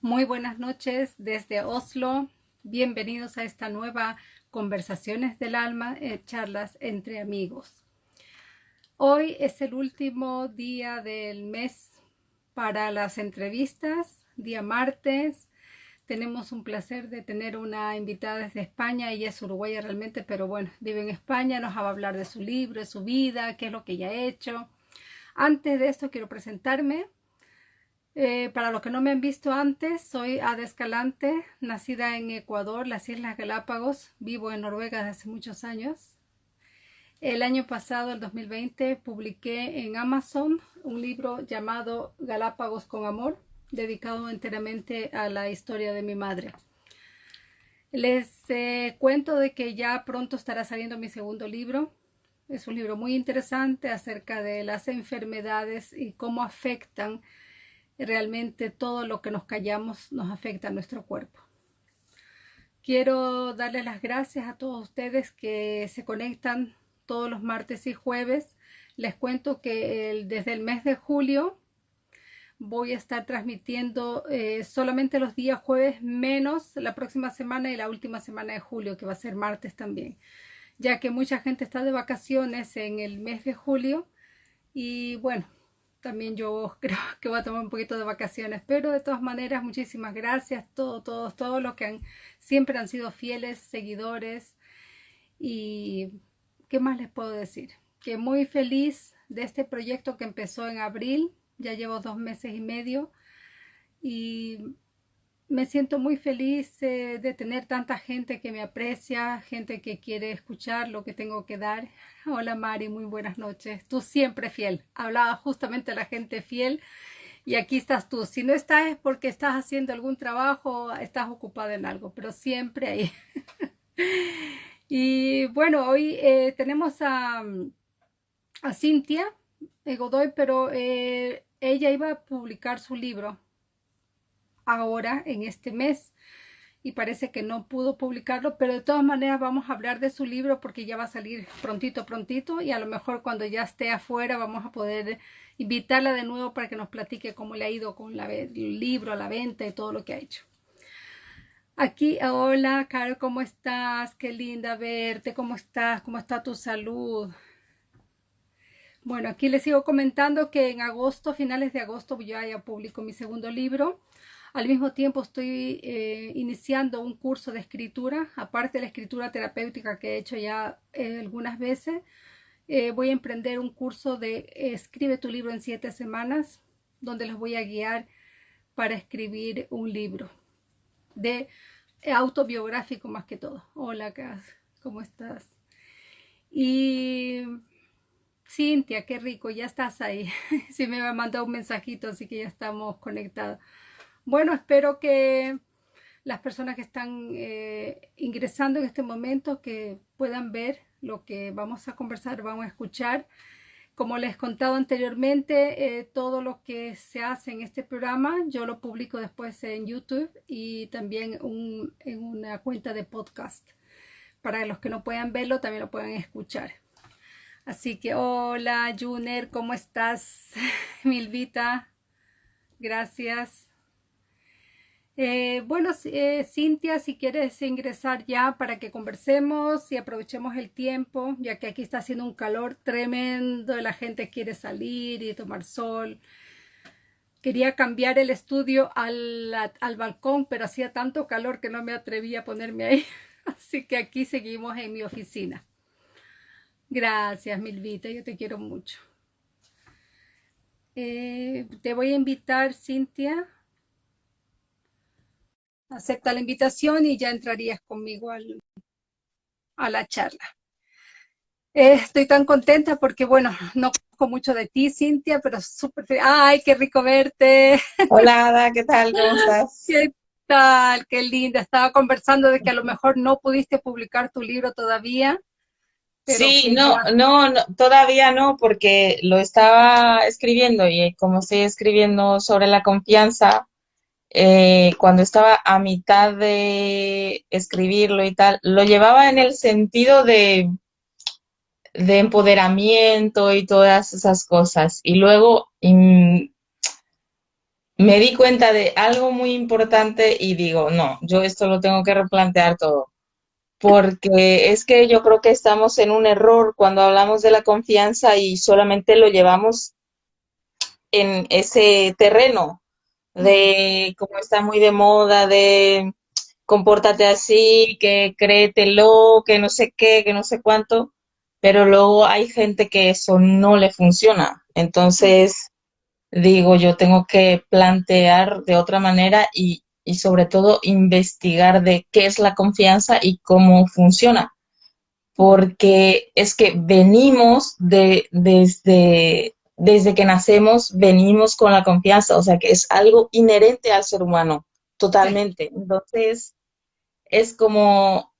Muy buenas noches desde Oslo. Bienvenidos a esta nueva Conversaciones del Alma, eh, charlas entre amigos. Hoy es el último día del mes para las entrevistas, día martes. Tenemos un placer de tener una invitada desde España. Ella es uruguaya realmente, pero bueno, vive en España. Nos va a hablar de su libro, de su vida, qué es lo que ella ha hecho. Antes de esto quiero presentarme. Eh, para los que no me han visto antes, soy Ada Escalante, nacida en Ecuador, las Islas Galápagos. Vivo en Noruega desde hace muchos años. El año pasado, el 2020, publiqué en Amazon un libro llamado Galápagos con Amor, dedicado enteramente a la historia de mi madre. Les eh, cuento de que ya pronto estará saliendo mi segundo libro. Es un libro muy interesante acerca de las enfermedades y cómo afectan realmente todo lo que nos callamos nos afecta a nuestro cuerpo. Quiero darles las gracias a todos ustedes que se conectan todos los martes y jueves. Les cuento que desde el mes de julio voy a estar transmitiendo eh, solamente los días jueves menos la próxima semana y la última semana de julio, que va a ser martes también, ya que mucha gente está de vacaciones en el mes de julio y bueno, también yo creo que voy a tomar un poquito de vacaciones, pero de todas maneras muchísimas gracias, todos, todos, todos los que han, siempre han sido fieles seguidores y ¿qué más les puedo decir? Que muy feliz de este proyecto que empezó en abril, ya llevo dos meses y medio y me siento muy feliz eh, de tener tanta gente que me aprecia, gente que quiere escuchar lo que tengo que dar. Hola Mari, muy buenas noches. Tú siempre fiel. Hablaba justamente de la gente fiel y aquí estás tú. Si no estás es porque estás haciendo algún trabajo, estás ocupada en algo, pero siempre ahí. y bueno, hoy eh, tenemos a, a Cintia Godoy, pero eh, ella iba a publicar su libro ahora en este mes y parece que no pudo publicarlo, pero de todas maneras vamos a hablar de su libro porque ya va a salir prontito, prontito y a lo mejor cuando ya esté afuera vamos a poder invitarla de nuevo para que nos platique cómo le ha ido con la, el libro, la venta y todo lo que ha hecho. Aquí, hola, Caro, ¿cómo estás? Qué linda verte, ¿cómo estás? ¿Cómo está tu salud? Bueno, aquí les sigo comentando que en agosto, finales de agosto, yo ya publico mi segundo libro. Al mismo tiempo estoy eh, iniciando un curso de escritura, aparte de la escritura terapéutica que he hecho ya eh, algunas veces. Eh, voy a emprender un curso de Escribe tu libro en siete semanas, donde los voy a guiar para escribir un libro de autobiográfico más que todo. Hola, ¿cómo estás? Y Cintia, qué rico, ya estás ahí. sí me ha mandado un mensajito, así que ya estamos conectados. Bueno, espero que las personas que están eh, ingresando en este momento que puedan ver lo que vamos a conversar, vamos a escuchar. Como les he contado anteriormente, eh, todo lo que se hace en este programa yo lo publico después en YouTube y también en una cuenta de podcast. Para los que no puedan verlo, también lo puedan escuchar. Así que hola Juner, ¿cómo estás? Milvita, gracias. Eh, bueno, eh, Cintia, si quieres ingresar ya para que conversemos y aprovechemos el tiempo, ya que aquí está haciendo un calor tremendo, la gente quiere salir y tomar sol. Quería cambiar el estudio al, al balcón, pero hacía tanto calor que no me atreví a ponerme ahí. Así que aquí seguimos en mi oficina. Gracias, Milvita, yo te quiero mucho. Eh, te voy a invitar, Cintia, acepta la invitación y ya entrarías conmigo a la charla. Eh, estoy tan contenta porque, bueno, no conozco mucho de ti, Cintia, pero súper ¡Ay, qué rico verte! Hola, Ada, ¿qué tal? ¿Cómo estás? ¿Qué tal? Qué linda. Estaba conversando de que a lo mejor no pudiste publicar tu libro todavía. sí, no, no, no, todavía no, porque lo estaba escribiendo y como estoy escribiendo sobre la confianza, eh, cuando estaba a mitad de escribirlo y tal, lo llevaba en el sentido de, de empoderamiento y todas esas cosas. Y luego me di cuenta de algo muy importante y digo, no, yo esto lo tengo que replantear todo. Porque es que yo creo que estamos en un error cuando hablamos de la confianza y solamente lo llevamos en ese terreno de como está muy de moda, de compórtate así, que créetelo, que no sé qué, que no sé cuánto, pero luego hay gente que eso no le funciona. Entonces, digo, yo tengo que plantear de otra manera y, y sobre todo investigar de qué es la confianza y cómo funciona. Porque es que venimos de, desde, desde que nacemos, venimos con la confianza, o sea que es algo inherente al ser humano, totalmente. Entonces, es como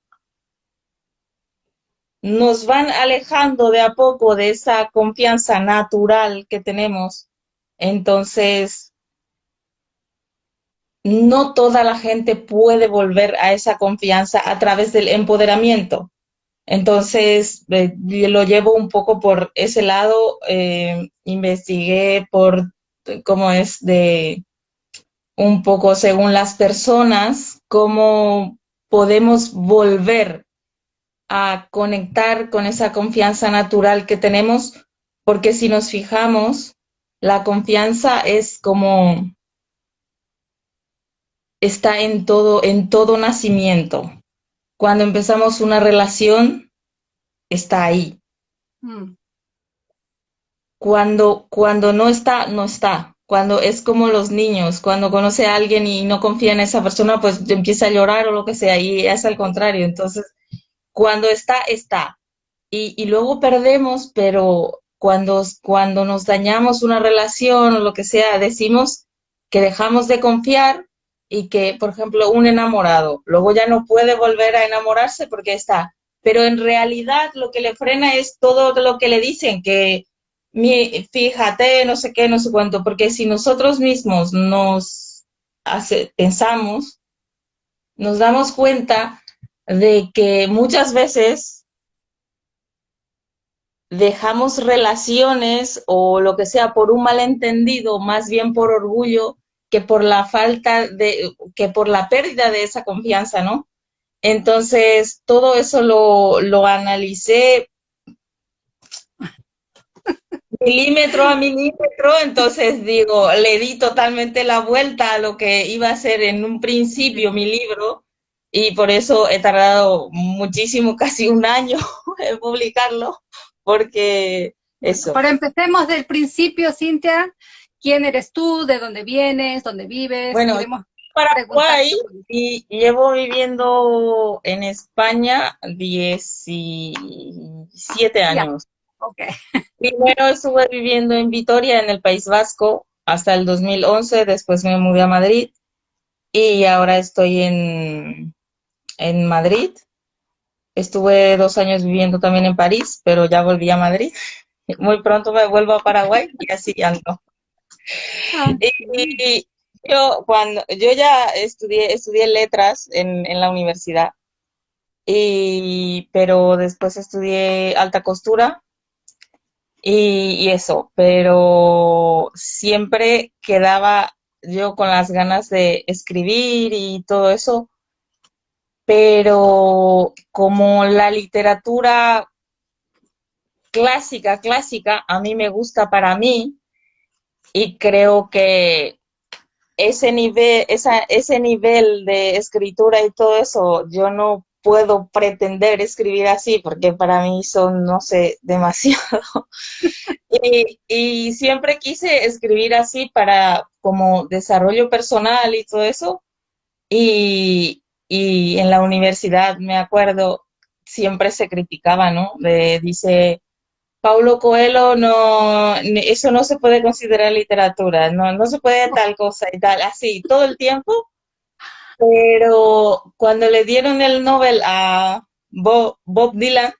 nos van alejando de a poco de esa confianza natural que tenemos. Entonces, no toda la gente puede volver a esa confianza a través del empoderamiento. Entonces, eh, lo llevo un poco por ese lado, eh, investigué por cómo es de un poco según las personas, cómo podemos volver a conectar con esa confianza natural que tenemos, porque si nos fijamos, la confianza es como está en todo, en todo nacimiento. Cuando empezamos una relación, está ahí. Mm. Cuando, cuando no está, no está. Cuando es como los niños, cuando conoce a alguien y no confía en esa persona, pues empieza a llorar o lo que sea, y es al contrario. Entonces, cuando está, está. Y, luego perdemos, pero cuando, cuando nos dañamos una relación o lo que sea, decimos que dejamos de confiar y que, por ejemplo, un enamorado luego ya no puede volver a enamorarse porque está. Pero en realidad lo que le frena es todo lo que le dicen, que mi, fíjate, no sé qué, no sé cuánto, porque si nosotros mismos nos pensamos, nos damos cuenta de que muchas veces dejamos relaciones o lo que sea por un malentendido, más bien por orgullo, que por la falta de, que por la pérdida de esa confianza, ¿no? Entonces, todo eso lo, lo analicé milímetro a milímetro, entonces digo, le di totalmente la vuelta a lo que iba a ser en un principio mi libro y por eso he tardado muchísimo, casi un año en publicarlo, porque eso. Ahora empecemos del principio, Cintia. ¿Quién eres tú? ¿De dónde vienes? ¿Dónde vives? Bueno, Paraguay y llevo viviendo en España 17 años. Okay. Primero estuve viviendo en Vitoria, en el País Vasco, hasta el 2011, después me mudé a Madrid y ahora estoy en, en Madrid. Estuve dos años viviendo también en París, pero ya volví a Madrid. Muy pronto me vuelvo a Paraguay y así ando. Ah. Y, yo cuando yo ya estudié estudié letras en, en la universidad y pero después estudié alta costura y, y, eso, pero siempre quedaba yo con las ganas de escribir y todo eso, pero como la literatura clásica, clásica, a mí me gusta para mí y creo que ese nivel, esa, ese nivel de escritura y todo eso, yo no puedo pretender escribir así porque para mí son, no sé, demasiado. y, siempre quise escribir así para como desarrollo personal y todo eso. Y, y en la universidad, me acuerdo, siempre se criticaba, ¿no? De, dice, Paulo Coelho, no, eso no se puede considerar literatura, no, no se puede tal cosa y tal, así, todo el tiempo. Pero cuando le dieron el Nobel a Bob, Dylan,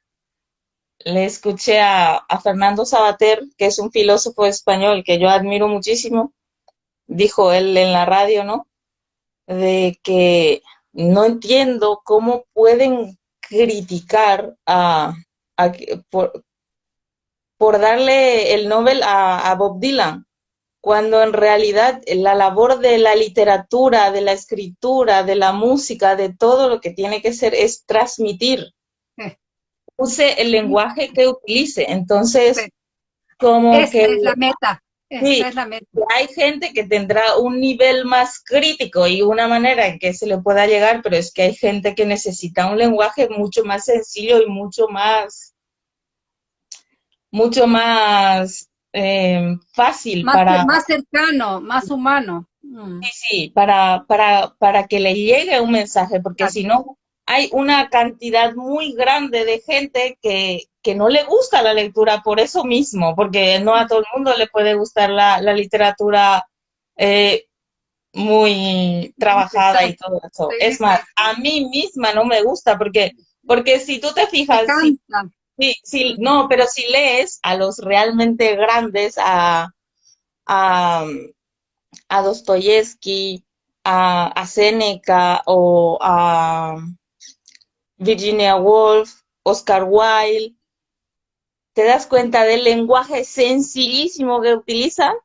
le escuché a, a, Fernando Sabater, que es un filósofo español que yo admiro muchísimo, dijo él en la radio, ¿no? De que no entiendo cómo pueden criticar a, por, darle el Nobel a, Bob Dylan. cuando en realidad la labor de la literatura, de la escritura, de la música, de todo lo que tiene que ser es transmitir. Use el lenguaje que utilice. Entonces, como que... Es la meta. Sí, es la meta. hay gente que tendrá un nivel más crítico y una manera en que se le pueda llegar, pero es que hay gente que necesita un lenguaje mucho más sencillo y mucho más, mucho más eh, fácil más, para... Más cercano, más humano. Mm. Sí, sí, para, para, para que le llegue un mensaje, porque si no, hay una cantidad muy grande de gente que, que, no le gusta la lectura por eso mismo, porque no a todo el mundo le puede gustar la, la literatura eh, muy trabajada y todo eso. Es más, a mí misma no me gusta, porque, porque si tú te fijas... Sí, sí, no, pero si lees a los realmente grandes, a, a, a Dostoyevsky, a, a Seneca o a Virginia Woolf, Oscar Wilde, te das cuenta del lenguaje sencillísimo que utilizan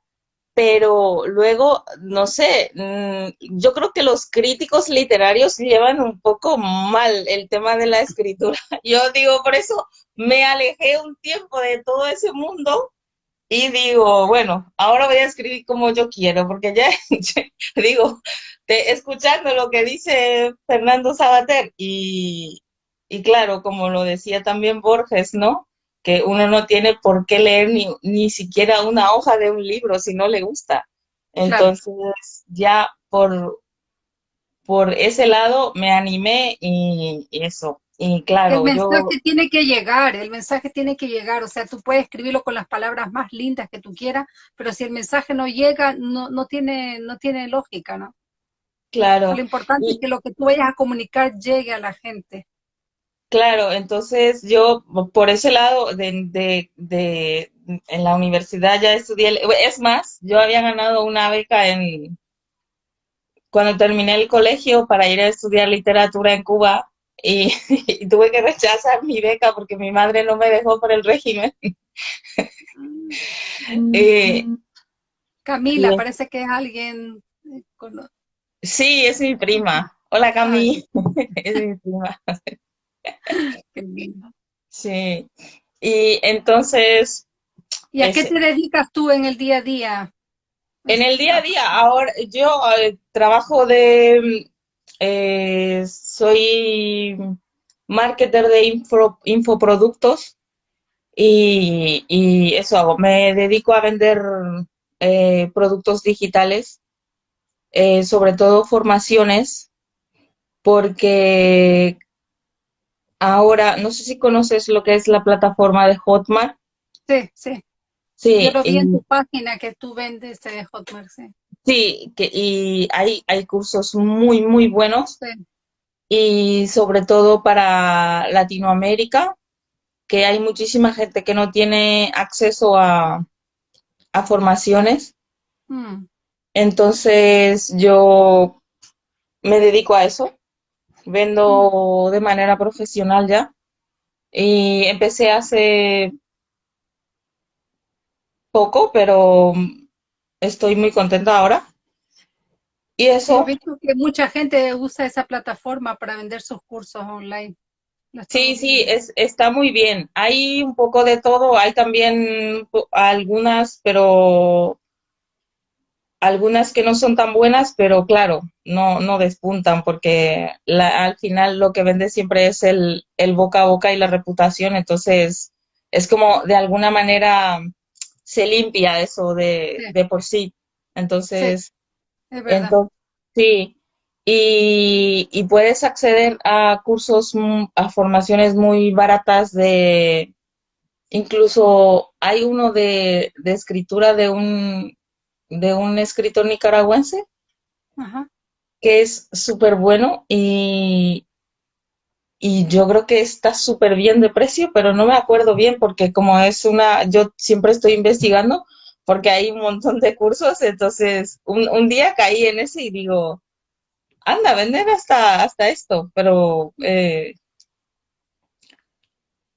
pero luego, no sé, mm, yo creo que los críticos literarios llevan un poco mal el tema de la escritura. Yo digo, por eso me alejé un tiempo de todo ese mundo y digo, bueno, ahora voy a escribir como yo quiero, porque ya, digo, escuchando lo que dice Fernando Sabater y, y claro, como lo decía también Borges, ¿no? Que uno no tiene por qué leer ni, ni siquiera una hoja de un libro si no le gusta. Entonces, ya por, por ese lado me animé y, eso. Y claro, el mensaje tiene que llegar, el mensaje tiene que llegar, o sea, tú puedes escribirlo con las palabras más lindas que tú quieras, pero si el mensaje no llega, no, no, tiene, no tiene lógica, ¿no? Claro. Lo importante es que lo que tú vayas a comunicar llegue a la gente. Claro, entonces yo por ese lado de, de, en la universidad ya estudié, es más, yo había ganado una beca en cuando terminé el colegio para ir a estudiar literatura en Cuba y, tuve que rechazar mi beca porque mi madre no me dejó por el régimen. Eh, Camila, parece que es alguien... Sí, es mi prima. Hola Camila, es mi prima. Sí, y entonces... ¿Y a qué te dedicas tú en el día a día? En el día a día, ahora yo eh, trabajo de... Eh, soy marketer de infoproductos y, y, eso hago. Me dedico a vender eh, productos digitales, sobre todo formaciones, porque Ahora, no sé si conoces lo que es la plataforma de Hotmart. Sí, sí. Sí, Yo lo vi en tu página que tú vendes de Hotmart, sí. Sí, que, y hay, hay cursos muy, muy buenos. Sí. Y sobre todo para Latinoamérica, que hay muchísima gente que no tiene acceso a, a formaciones. Mm. Entonces yo me dedico a eso vendo de manera profesional ya. Y empecé hace poco, pero estoy muy contenta ahora. Y eso... He visto que mucha gente usa esa plataforma para vender sus cursos online. Sí, sí, es, está muy bien. Hay un poco de todo, hay también algunas, pero algunas que no son tan buenas, pero claro, no, no despuntan porque al final lo que vende siempre es el, el, boca a boca y la reputación, entonces es como de alguna manera se limpia eso de, de por sí. Entonces, sí, es sí. Y, y, puedes acceder a cursos, a formaciones muy baratas de, incluso hay uno de, de escritura de un de un escritor nicaragüense que es súper bueno y, y yo creo que está súper bien de precio, pero no me acuerdo bien porque como es una, yo siempre estoy investigando porque hay un montón de cursos, entonces un, un día caí en ese y digo, anda, vender hasta, hasta esto, pero eh,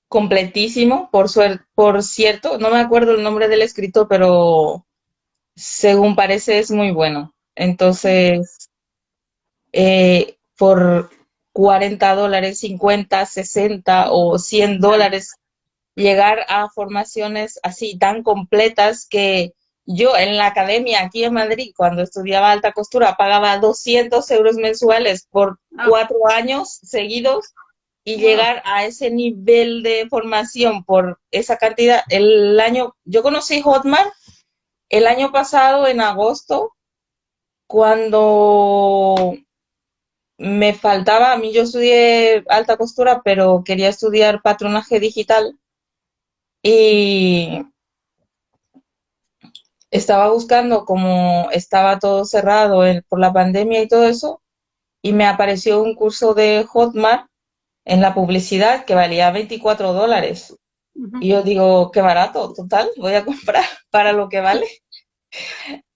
completísimo, por, suerte por cierto, no me acuerdo el nombre del escritor, pero según parece, es muy bueno. Entonces, eh, por 40 dólares, 50, 60 o 100 dólares, llegar a formaciones así tan completas que yo en la academia aquí en Madrid, cuando estudiaba alta costura, pagaba 200 euros mensuales por ah. cuatro años seguidos y llegar a ese nivel de formación por esa cantidad. El año, yo conocí Hotmart el año pasado, en agosto, cuando me faltaba, a mí yo estudié alta costura, pero quería estudiar patronaje digital y estaba buscando como estaba todo cerrado por la pandemia y todo eso, y me apareció un curso de Hotmart en la publicidad que valía 24 dólares. Y yo digo, qué barato, total, voy a comprar para lo que vale.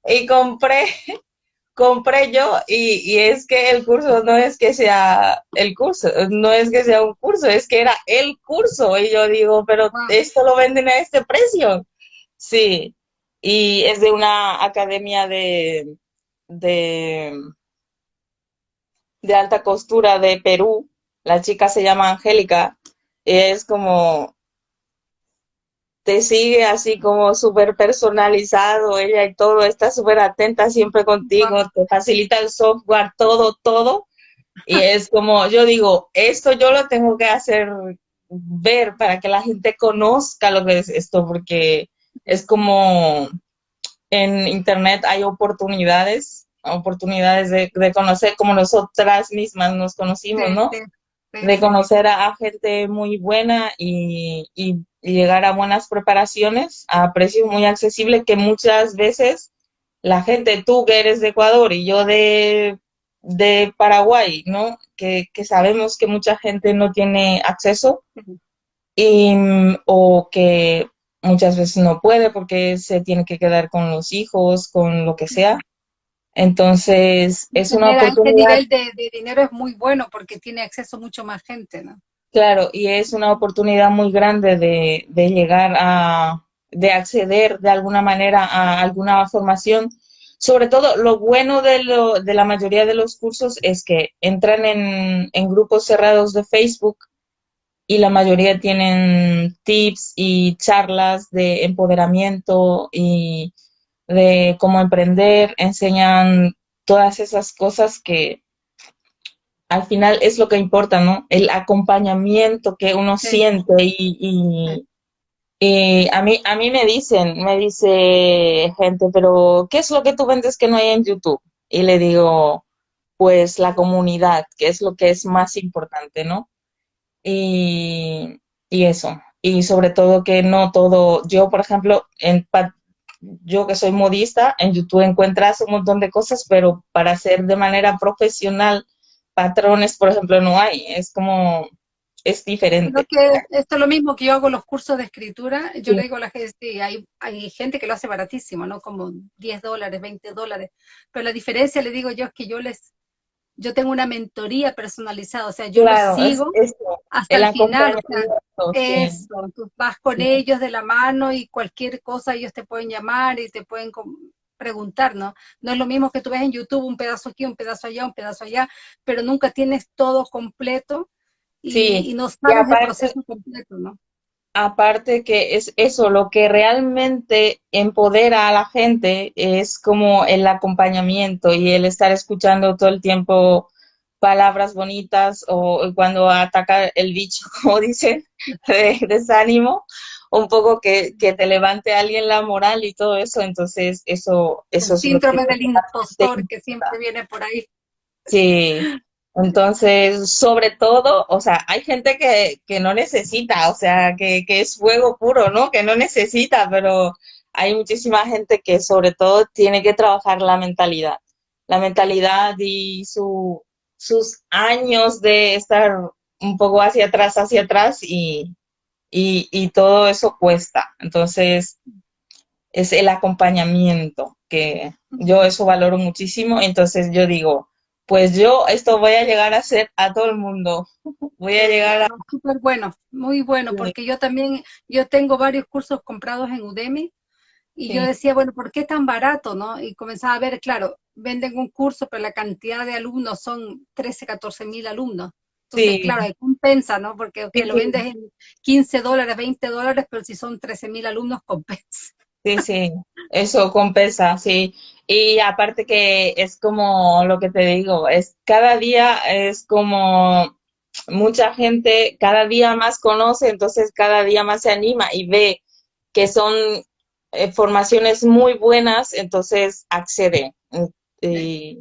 Y compré, compré yo, y, es que el curso no es que sea el curso, no es que sea un curso, es que era el curso. Y yo digo, pero esto lo venden a este precio. Sí, y es de una academia de, de, de alta costura de Perú. La chica se llama Angélica. Es como, te sigue así como súper personalizado, ella y todo, está súper atenta siempre contigo, te facilita el software, todo, todo. Y es como, yo digo, esto yo lo tengo que hacer ver para que la gente conozca lo que es esto, porque es como en Internet hay oportunidades, oportunidades de, conocer como nosotras mismas nos conocimos, ¿no? de conocer a, gente muy buena y, llegar a buenas preparaciones a precios muy accesibles que muchas veces la gente, tú que eres de Ecuador y yo de, de Paraguay, ¿no? Que, que, sabemos que mucha gente no tiene acceso y, o que muchas veces no puede porque se tiene que quedar con los hijos, con lo que sea. Entonces, es una oportunidad. Este nivel de, dinero es muy bueno porque tiene acceso mucho más gente, ¿no? Claro, y es una oportunidad muy grande de, de llegar a, de acceder de alguna manera a alguna formación. Sobre todo, lo bueno de, lo, de la mayoría de los cursos es que entran en, en grupos cerrados de Facebook y la mayoría tienen tips y charlas de empoderamiento y de cómo emprender, enseñan todas esas cosas que al final es lo que importa, ¿no? El acompañamiento que uno siente y, y, a, mí, a mí me dicen, me dice gente, pero ¿qué es lo que tú vendes que no hay en YouTube? Y le digo, pues la comunidad, que es lo que es más importante, ¿no? y, eso. Y sobre todo que no todo, yo por ejemplo, en, yo que soy modista, en YouTube encuentras un montón de cosas, pero para hacer de manera profesional patrones, por ejemplo, no hay. Es como, es diferente. que esto es lo mismo que yo hago los cursos de escritura. Yo le digo a la gente, hay, hay gente que lo hace baratísimo, ¿no? Como 10 dólares, 20 dólares. Pero la diferencia, le digo yo, es que yo les yo tengo una mentoría personalizada, o sea, yo los sigo hasta el, final. Eso, tú vas con ellos de la mano y cualquier cosa ellos te pueden llamar y te pueden preguntar, ¿no? No es lo mismo que tú ves en YouTube un pedazo aquí, un pedazo allá, un pedazo allá, pero nunca tienes todo completo y, no sabes el proceso completo, ¿no? aparte que es eso, lo que realmente empodera a la gente es como el acompañamiento y el estar escuchando todo el tiempo palabras bonitas o cuando ataca el bicho, como dicen, de desánimo, un poco que, que, te levante alguien la moral y todo eso, entonces eso, eso el síndrome del impostor que siempre viene por ahí. Sí, entonces, sobre todo, o sea, hay gente que, que no necesita, o sea, que, que, es fuego puro, ¿no? Que no necesita, pero hay muchísima gente que sobre todo tiene que trabajar la mentalidad. La mentalidad y su, sus años de estar un poco hacia atrás, hacia atrás y, y, y todo eso cuesta. Entonces, es el acompañamiento que yo eso valoro muchísimo. Entonces yo digo, pues yo esto voy a llegar a hacer a todo el mundo. Voy a llegar a... Súper bueno, muy bueno, porque yo también, yo tengo varios cursos comprados en Udemy Y yo decía, bueno, ¿por qué tan barato, no? Y comenzaba a ver, claro, venden un curso, pero la cantidad de alumnos son 13, 14 mil alumnos. Entonces, sí. claro, compensa, ¿no? Porque lo vendes en 15 dólares, 20 dólares, pero si son 13 mil alumnos, compensa. Sí, sí, eso compensa, sí. Y aparte que es como lo que te digo, es cada día es como mucha gente cada día más conoce, entonces cada día más se anima y ve que son eh, formaciones muy buenas, entonces accede y,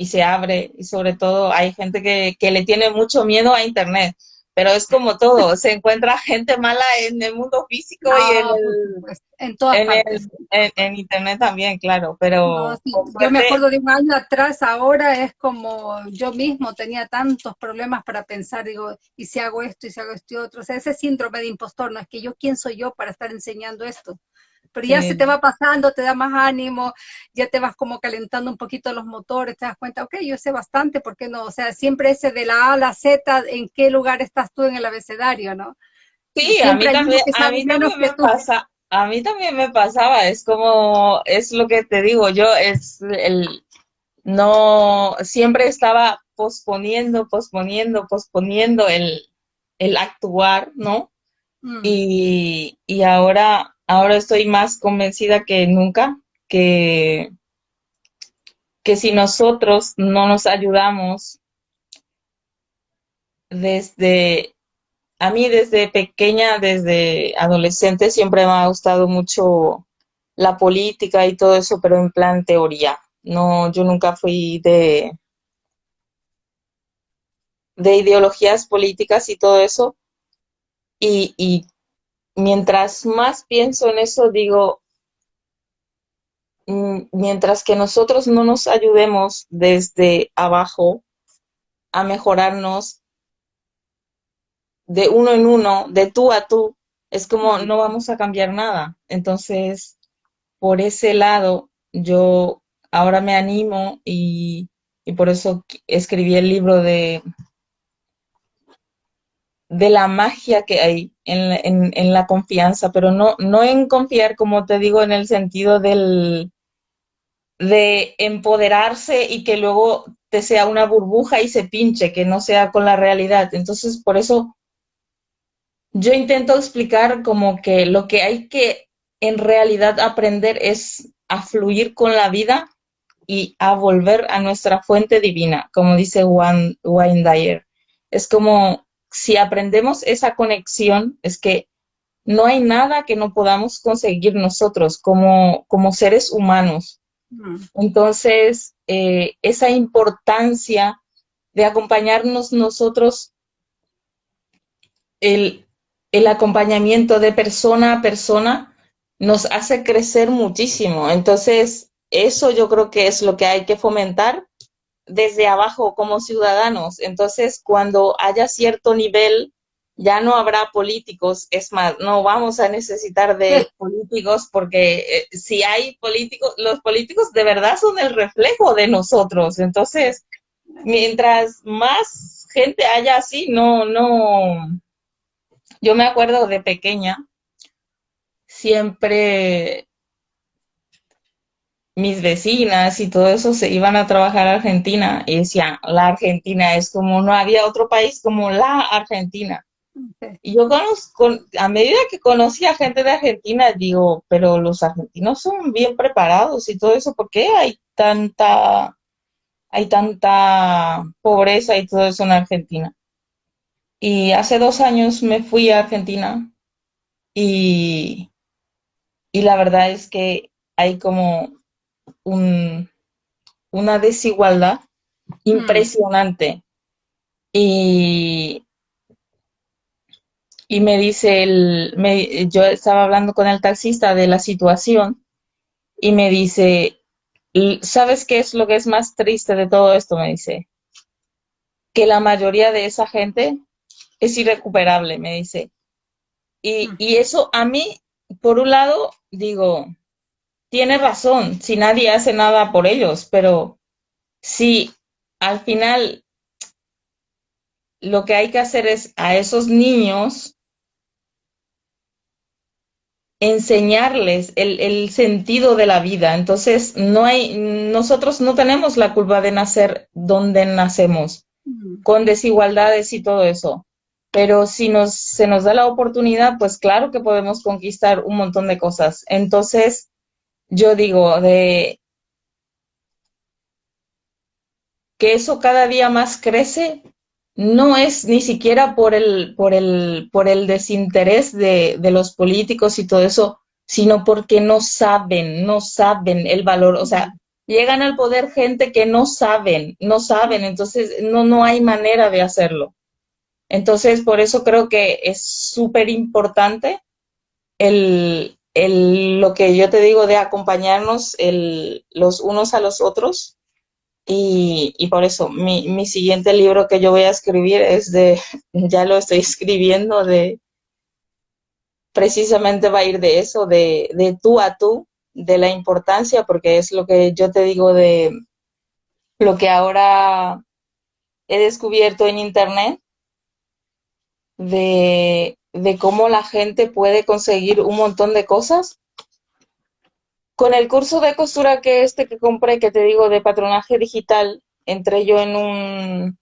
y, se abre y sobre todo hay gente que, que le tiene mucho miedo a Internet pero es como todo, se encuentra gente mala en el mundo físico y en, en todas partes. en, internet también, claro, pero... Yo me acuerdo de un año atrás, ahora es como yo mismo tenía tantos problemas para pensar, digo, y si hago esto, y si hago esto y otro, o sea, ese síndrome de impostor, no es que yo, ¿quién soy yo para estar enseñando esto? Pero ya se te va pasando, te da más ánimo, ya te vas como calentando un poquito los motores, te das cuenta, ok, yo sé bastante, ¿por qué no? O sea, siempre ese de la A a la Z, ¿en qué lugar estás tú en el abecedario, no? Sí, a mí también, a mí también me pasa, a mí también me pasaba, es como, es lo que te digo, yo es el, no, siempre estaba posponiendo, posponiendo, posponiendo el, el actuar, ¿no? Mm. Y, y ahora ahora estoy más convencida que nunca que, que si nosotros no nos ayudamos desde, a mí desde pequeña, desde adolescente, siempre me ha gustado mucho la política y todo eso, pero en plan teoría. No, yo nunca fui de, de ideologías políticas y todo eso. Y, y mientras más pienso en eso, digo, mm, mientras que nosotros no nos ayudemos desde abajo a mejorarnos de uno en uno, de tú a tú, es como no vamos a cambiar nada. Entonces, por ese lado, yo ahora me animo y, y por eso escribí el libro de de la magia que hay en, la confianza, pero no, no en confiar, como te digo, en el sentido del de empoderarse y que luego te sea una burbuja y se pinche, que no sea con la realidad. Entonces, por eso yo intento explicar como que lo que hay que en realidad aprender es a fluir con la vida y a volver a nuestra fuente divina, como dice Wayne Dyer. Es como si aprendemos esa conexión, es que no hay nada que no podamos conseguir nosotros como, como seres humanos. Entonces, eh, esa importancia de acompañarnos nosotros, el, el acompañamiento de persona a persona, nos hace crecer muchísimo. Entonces, eso yo creo que es lo que hay que fomentar desde abajo como ciudadanos. Entonces, cuando haya cierto nivel, ya no habrá políticos. Es más, no vamos a necesitar de políticos porque eh, si hay políticos, los políticos de verdad son el reflejo de nosotros. Entonces, mientras más gente haya así, no, no. Yo me acuerdo de pequeña, siempre mis vecinas y todo eso se iban a trabajar a Argentina y decían, la Argentina es como, no había otro país como la Argentina. Y yo conozco, a medida que conocí a gente de Argentina, digo, pero los argentinos son bien preparados y todo eso, ¿por qué hay tanta, hay tanta pobreza y todo eso en Argentina? Y hace dos años me fui a Argentina y, y la verdad es que hay como una desigualdad impresionante. Y, y me dice, el, me, yo estaba hablando con el taxista de la situación y me dice, ¿sabes qué es lo que es más triste de todo esto? Me dice, que la mayoría de esa gente es irrecuperable, me dice. Y, y eso a mí, por un lado, digo, tiene razón, si nadie hace nada por ellos, pero si al final lo que hay que hacer es a esos niños enseñarles el, el, sentido de la vida. Entonces, no hay, nosotros no tenemos la culpa de nacer donde nacemos, con desigualdades y todo eso. Pero si nos, se nos da la oportunidad, pues claro que podemos conquistar un montón de cosas. Entonces, yo digo, de que eso cada día más crece, no es ni siquiera por el, por el, por el desinterés de, de, los políticos y todo eso, sino porque no saben, no saben el valor, o sea, llegan al poder gente que no saben, no saben, entonces no, no hay manera de hacerlo. Entonces, por eso creo que es súper importante el, el, lo que yo te digo de acompañarnos el, los unos a los otros. Y, por eso mi, mi, siguiente libro que yo voy a escribir es de, ya lo estoy escribiendo, de precisamente va a ir de eso, de, de tú a tú, de la importancia, porque es lo que yo te digo de lo que ahora he descubierto en internet, de, de cómo la gente puede conseguir un montón de cosas con el curso de costura que este que compré, que te digo, de patronaje digital, entré yo en un,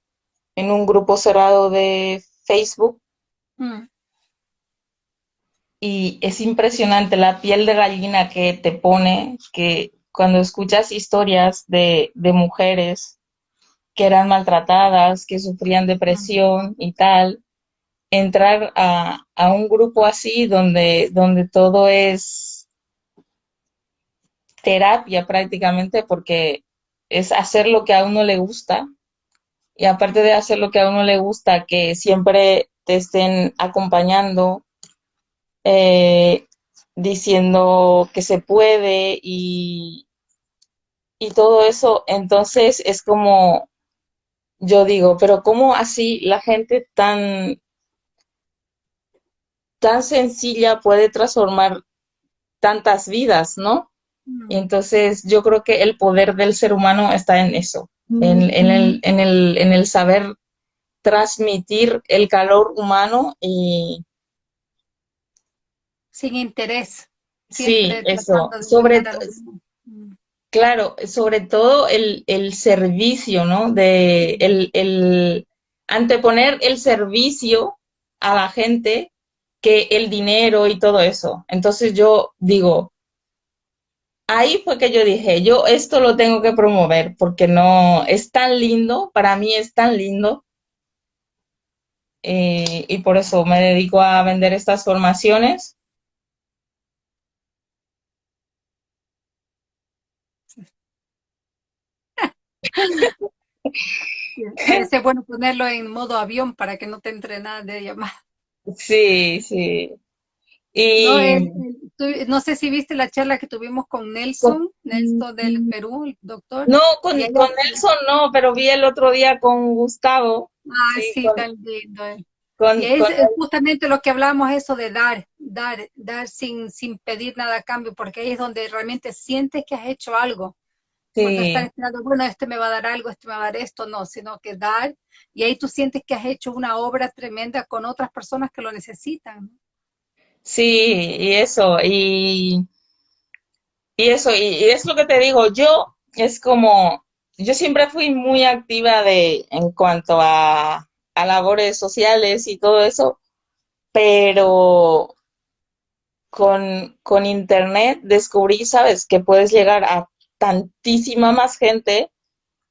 en un grupo cerrado de Facebook. Mm. Y es impresionante la piel de gallina que te pone, que cuando escuchas historias de, de mujeres que eran maltratadas, que sufrían depresión y tal, entrar a, a un grupo así donde, donde todo es terapia prácticamente porque es hacer lo que a uno le gusta. Y aparte de hacer lo que a uno le gusta, que siempre te estén acompañando, eh, diciendo que se puede y, y todo eso, entonces es como, yo digo, pero ¿cómo así la gente tan, tan sencilla puede transformar tantas vidas, ¿no? Y entonces yo creo que el poder del ser humano está en eso, en, en, el, en, el, en el saber transmitir el calor humano y... Sin interés. Sí, eso. Sobre claro, sobre todo el, el servicio, ¿no? De el, el anteponer el servicio a la gente el dinero y todo eso. Entonces yo digo, ahí fue que yo dije, yo esto lo tengo que promover porque no, es tan lindo, para mí es tan lindo. Eh, y por eso me dedico a vender estas formaciones. Es bueno ponerlo en modo avión para que no te entre nada de llamada. Sí, sí. Y... No, sé si viste la charla que tuvimos con Nelson, Nelson del Perú, el doctor. No, con, Nelson no, pero vi el otro día con Gustavo. Ah, sí, tan lindo. y es, justamente lo que hablamos, eso de dar, dar, dar sin, sin pedir nada a cambio, porque ahí es donde realmente sientes que has hecho algo. Sí. Cuando estás esperando, bueno, este me va a dar algo, este me va a dar esto, no, sino que dar, y ahí tú sientes que has hecho una obra tremenda con otras personas que lo necesitan. Sí, y eso, y, y eso, y, es lo que te digo, yo es como, yo siempre fui muy activa de, en cuanto a, a labores sociales y todo eso, pero con, con internet descubrí, sabes, que puedes llegar a tantísima más gente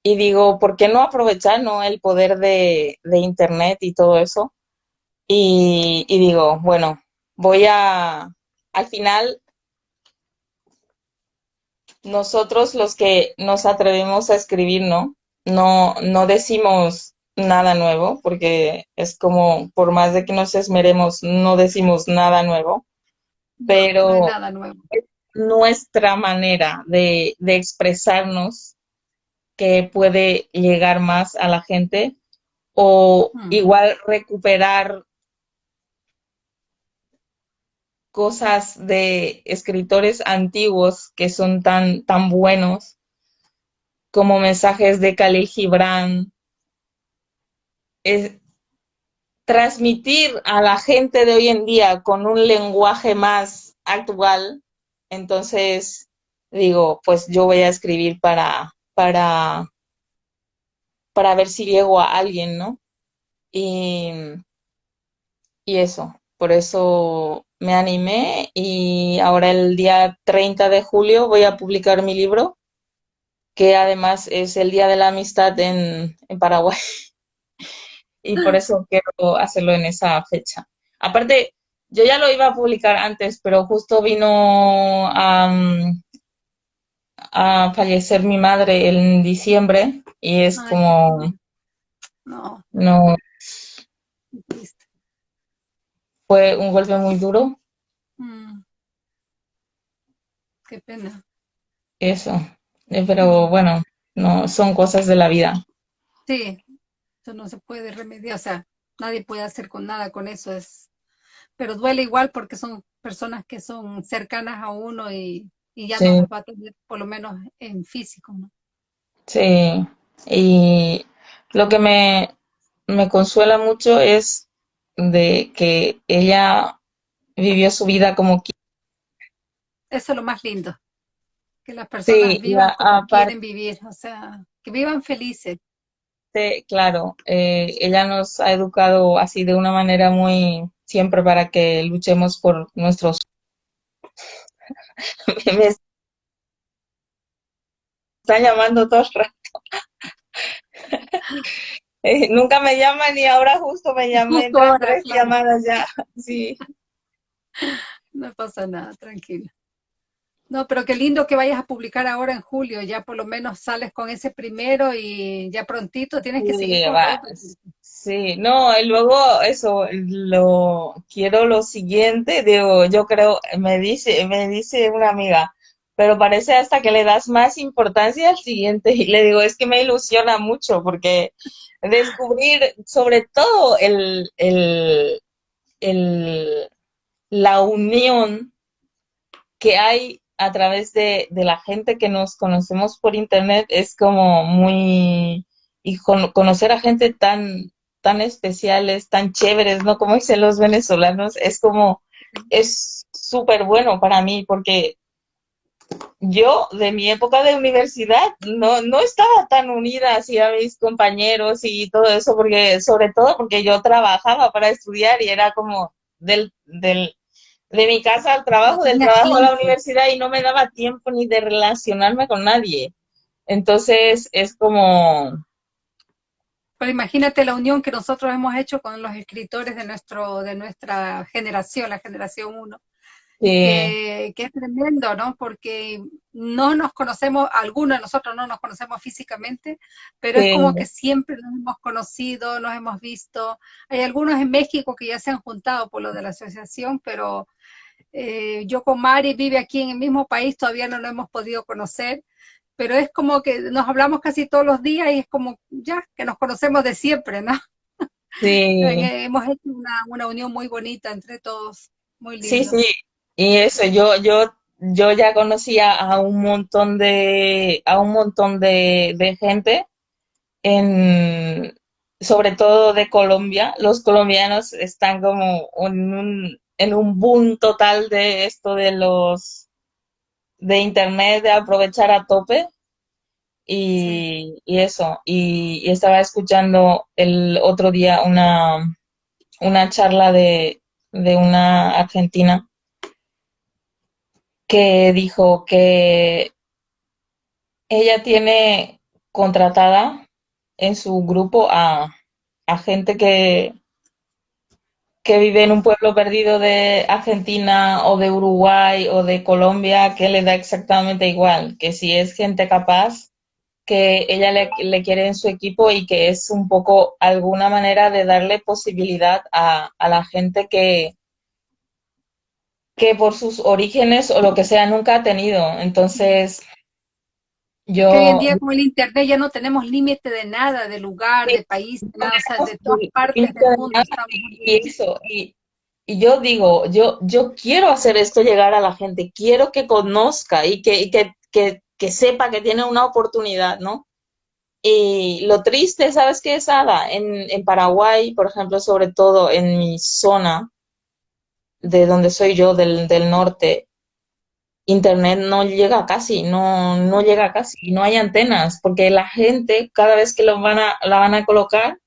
y digo, ¿por qué no aprovechar ¿no? el poder de, de internet y todo eso? Y, y digo, bueno, voy a, al final, nosotros los que nos atrevemos a escribir, ¿no? No, no decimos nada nuevo, porque es como, por más de que nos esmeremos, no decimos nada nuevo, pero nada nuevo. Es nuestra manera de, de expresarnos que puede llegar más a la gente o hmm. igual recuperar cosas de escritores antiguos que son tan, tan buenos, como mensajes de Khalil Gibran, es transmitir a la gente de hoy en día con un lenguaje más actual, entonces digo, pues yo voy a escribir para, para, para ver si llego a alguien, ¿no? Y, y eso, por eso me animé y ahora el día 30 de julio voy a publicar mi libro, que además es el Día de la Amistad en, en Paraguay. y por eso quiero hacerlo en esa fecha. Aparte, yo ya lo iba a publicar antes, pero justo vino a, a fallecer mi madre en diciembre y es como... No. No. Fue un golpe muy duro. Mm. Qué pena. Eso. Eh, pero bueno, no son cosas de la vida. Sí, eso no se puede remediar, o sea, nadie puede hacer con nada con eso, es pero duele igual porque son personas que son cercanas a uno y, ya no nos va a tener por lo menos en físico, ¿no? Sí, y lo que me, me consuela mucho es de que ella vivió su vida como quiere. Eso es lo más lindo, que las personas vivan como quieren vivir, o sea, que vivan felices. Sí, claro, eh, ella nos ha educado así de una manera muy, siempre para que luchemos por nuestros... me están llamando todo el rato. Eh, nunca me llaman y ahora justo me llamé tres llamadas ya. Sí. No pasa nada, tranquila. No, pero qué lindo que vayas a publicar ahora en julio, ya por lo menos sales con ese primero y ya prontito tienes que seguir. Sí, no, y luego eso, lo quiero lo siguiente, digo, yo creo, me dice, me dice una amiga, pero parece hasta que le das más importancia al siguiente y le digo, es que me ilusiona mucho porque descubrir sobre todo el, el, el la unión que hay a través de, de, la gente que nos conocemos por internet es como muy, y conocer a gente tan, tan especiales, tan chéveres, ¿no? Como dicen los venezolanos, es como, es súper bueno para mí porque yo de mi época de universidad no, no estaba tan unida así a mis compañeros y todo eso, porque sobre todo porque yo trabajaba para estudiar y era como del, del de mi casa al trabajo, del trabajo a la universidad y no me daba tiempo ni de relacionarme con nadie. Entonces es como... Pero imagínate la unión que nosotros hemos hecho con los escritores de, nuestro, de nuestra generación, la generación 1. Que, es tremendo, ¿no? Porque no nos conocemos, algunos de nosotros no nos conocemos físicamente, pero es como que siempre nos hemos conocido, nos hemos visto. Hay algunos en México que ya se han juntado por lo de la asociación, pero eh, yo con Mari vive aquí en el mismo país, todavía no lo hemos podido conocer, pero es como que nos hablamos casi todos los días y es como ya que nos conocemos de siempre, ¿no? Sí. hemos hecho una, una, unión muy bonita entre todos, muy linda. Sí, sí, y eso, yo, yo, yo ya conocía a un montón de, a un montón de, de gente en, sobre todo de Colombia. Los colombianos están como en un, en un boom total de esto de los de internet, de aprovechar a tope. Y, y eso, y, estaba escuchando el otro día una, una charla de, de una argentina que dijo que ella tiene contratada en su grupo a, a gente que, que vive en un pueblo perdido de Argentina o de Uruguay o de Colombia, que le da exactamente igual, que si es gente capaz, que ella le, quiere en su equipo y que es un poco alguna manera de darle posibilidad a, a la gente que, que por sus orígenes o lo que sea nunca ha tenido. Entonces, yo... hoy en día con el Internet ya no tenemos límite de nada, de lugar, de país, de, nada, de todas partes del mundo. Y, eso, y, y, yo digo, yo, yo quiero hacer esto llegar a la gente, quiero que conozca y que, que, que, que sepa que tiene una oportunidad, ¿no? Y lo triste, ¿sabes qué es, Ada? En, en Paraguay, por ejemplo, sobre todo en mi zona, de donde soy yo, del, del norte, internet no llega casi, no, no llega casi, no hay antenas, porque la gente cada vez que lo van a, la van a colocar,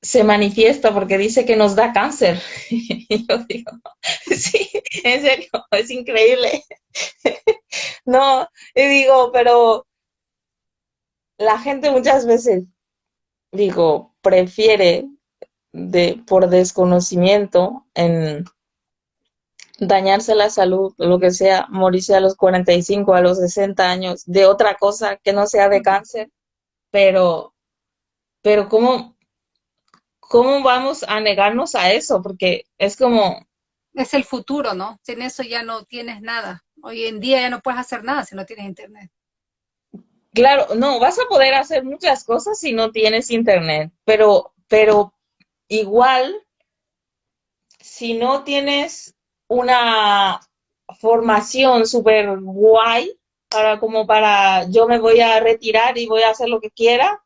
se manifiesta porque dice que nos da cáncer. Y yo digo, sí, en serio, es increíble. No, y digo, pero la gente muchas veces, digo, prefiere de, por desconocimiento en dañarse la salud, lo que sea, morirse a los 45, a los 60 años, de otra cosa que no sea de cáncer, pero, pero ¿cómo, cómo vamos a negarnos a eso? Porque es como... Es el futuro, ¿no? Sin eso ya no tienes nada. Hoy en día ya no puedes hacer nada si no tienes internet. Claro, no, vas a poder hacer muchas cosas si no tienes internet, pero, pero igual, si no tienes una formación súper guay para como para yo me voy a retirar y voy a hacer lo que quiera,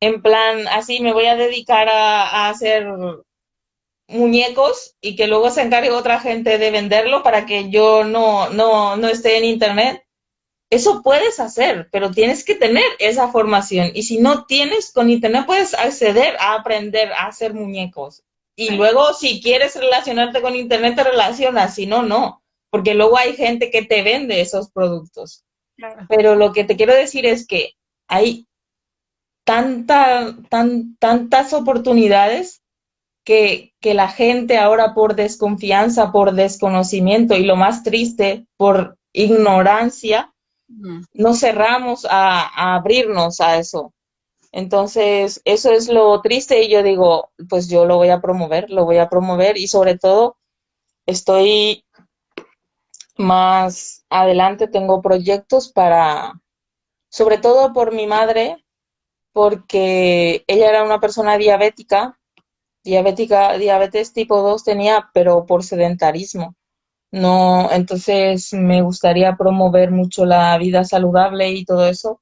en plan así me voy a dedicar a, hacer muñecos y que luego se encargue otra gente de venderlo para que yo no, no, no esté en internet. Eso puedes hacer, pero tienes que tener esa formación. Y si no tienes, con internet puedes acceder a aprender a hacer muñecos. Y luego, si quieres relacionarte con Internet, te relacionas, si no, no, porque luego hay gente que te vende esos productos. Pero lo que te quiero decir es que hay tanta, tan, tantas oportunidades que, que la gente ahora por desconfianza, por desconocimiento y lo más triste, por ignorancia, no cerramos a, a abrirnos a eso. Entonces, eso es lo triste y yo digo, pues yo lo voy a promover, lo voy a promover y sobre todo estoy más adelante, tengo proyectos para, sobre todo por mi madre, porque ella era una persona diabética, diabética, diabetes tipo 2 tenía, pero por sedentarismo. No, entonces me gustaría promover mucho la vida saludable y todo eso.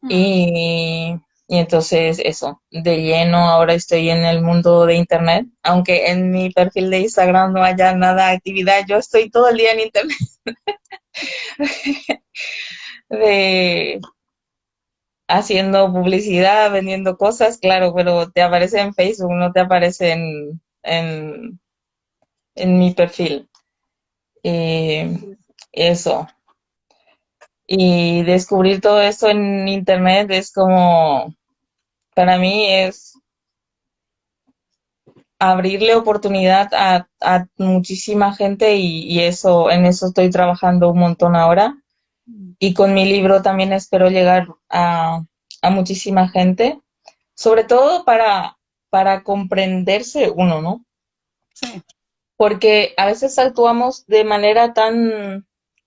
Mm. Y y entonces eso, de lleno ahora estoy en el mundo de Internet, aunque en mi perfil de Instagram no haya nada de actividad, yo estoy todo el día en Internet. de haciendo publicidad, vendiendo cosas, claro, pero te aparece en Facebook, no te aparece en, en, en mi perfil. Y eso. Y descubrir todo esto en Internet es como para mí es abrirle oportunidad a, muchísima gente y, eso, en eso estoy trabajando un montón ahora. Y con mi libro también espero llegar a, muchísima gente, sobre todo para, para comprenderse uno, ¿no? Sí. Porque a veces actuamos de manera tan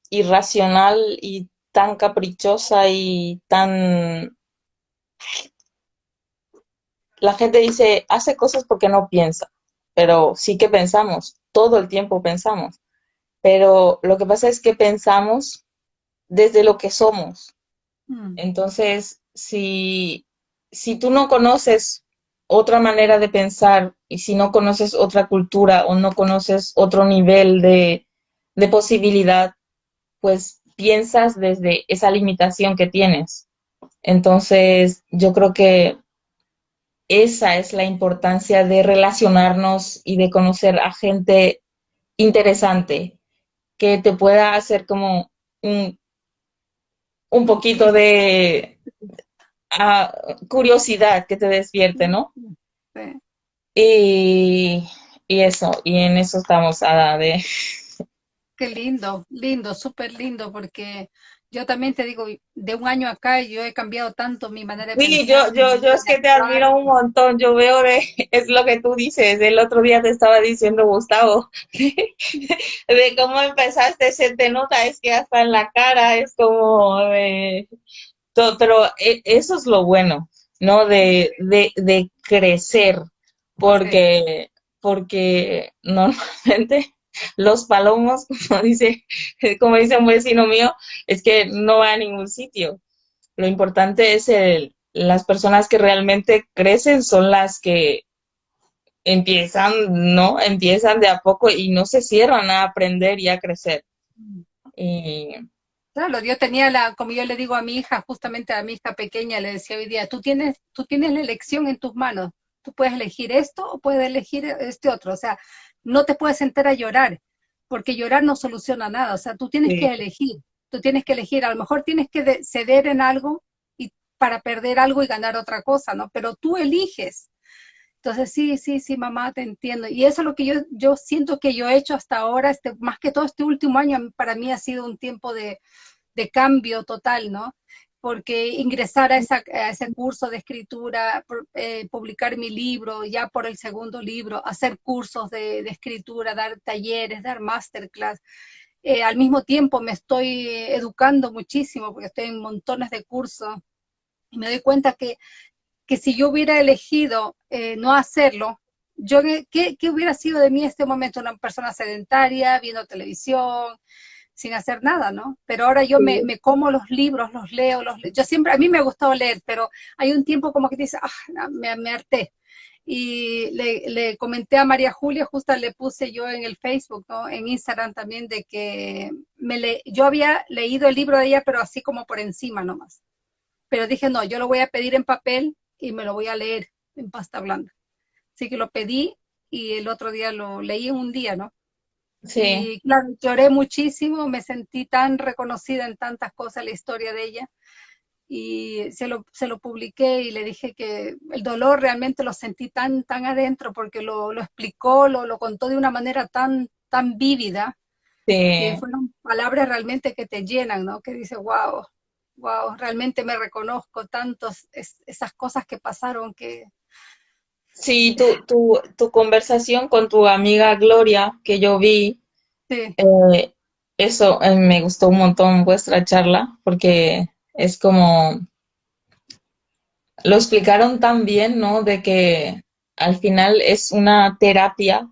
irracional y tan caprichosa y tan la gente dice, hace cosas porque no piensa, pero sí que pensamos, todo el tiempo pensamos. Pero lo que pasa es que pensamos desde lo que somos. Mm. Entonces, si, si tú no conoces otra manera de pensar y si no conoces otra cultura o no conoces otro nivel de, de posibilidad, pues piensas desde esa limitación que tienes. Entonces, yo creo que esa es la importancia de relacionarnos y de conocer a gente interesante que te pueda hacer como un, un poquito de uh, curiosidad que te despierte, ¿no? Sí. Y, y, eso, y en eso estamos, Ada, de... Qué lindo, lindo, súper lindo, porque yo también te digo, de un año acá yo he cambiado tanto mi manera de sí, pensar. Sí, yo, yo, yo es que te admiro un montón, yo veo de, es lo que tú dices, el otro día te estaba diciendo Gustavo, de cómo empezaste, se te nota, es que hasta en la cara es como de, todo, pero e, eso es lo bueno, ¿no? De, de, de crecer, porque, porque normalmente los palomos, como dice, como dice un vecino mío, es que no va a ningún sitio. Lo importante es el, las personas que realmente crecen son las que empiezan, ¿no? Empiezan de a poco y no se cierran a aprender y a crecer. Y... Claro, yo tenía la, como yo le digo a mi hija, justamente a mi hija pequeña, le decía hoy día, tú tienes, tú tienes la elección en tus manos, tú puedes elegir esto o puedes elegir este otro, o sea, no te puedes sentar a llorar, porque llorar no soluciona nada, o sea, tú tienes que elegir, tú tienes que elegir, a lo mejor tienes que ceder en algo y para perder algo y ganar otra cosa, ¿no? Pero tú eliges, entonces, sí, sí, sí, mamá, te entiendo. Y eso es lo que yo, yo siento que yo he hecho hasta ahora, este, más que todo este último año, para mí ha sido un tiempo de, de cambio total, ¿no? Porque ingresar a, ese curso de escritura, eh, publicar mi libro, ya por el segundo libro, hacer cursos de, de escritura, dar talleres, dar masterclass. Eh, al mismo tiempo me estoy educando muchísimo porque estoy en montones de cursos y me doy cuenta que que si yo hubiera elegido eh, no hacerlo, yo ¿qué, ¿qué, hubiera sido de mí en este momento? Una persona sedentaria, viendo televisión, sin hacer nada, ¿no? Pero ahora yo me, me, como los libros, los leo, los Yo siempre, a mí me ha gustado leer, pero hay un tiempo como que dice, ah, me, me harté. Y le, le, comenté a María Julia, justo le puse yo en el Facebook, ¿no? En Instagram también, de que me le, yo había leído el libro de ella, pero así como por encima nomás. Pero dije, no, yo lo voy a pedir en papel y me lo voy a leer en pasta blanda. Así que lo pedí y el otro día lo leí en un día, ¿no? Sí. Y claro, lloré muchísimo, me sentí tan reconocida en tantas cosas la historia de ella. Y se lo, se lo publiqué y le dije que el dolor realmente lo sentí tan, tan adentro porque lo, lo explicó, lo, lo contó de una manera tan, tan vívida. Sí. Que fueron palabras realmente que te llenan, ¿no? Que dice, wow, wow, realmente me reconozco tantos, esas cosas que pasaron que... Sí, tu, tu, tu, conversación con tu amiga Gloria, que yo vi, sí. eh, eso eh, me gustó un montón vuestra charla, porque es como, lo explicaron tan bien, ¿no? De que al final es una terapia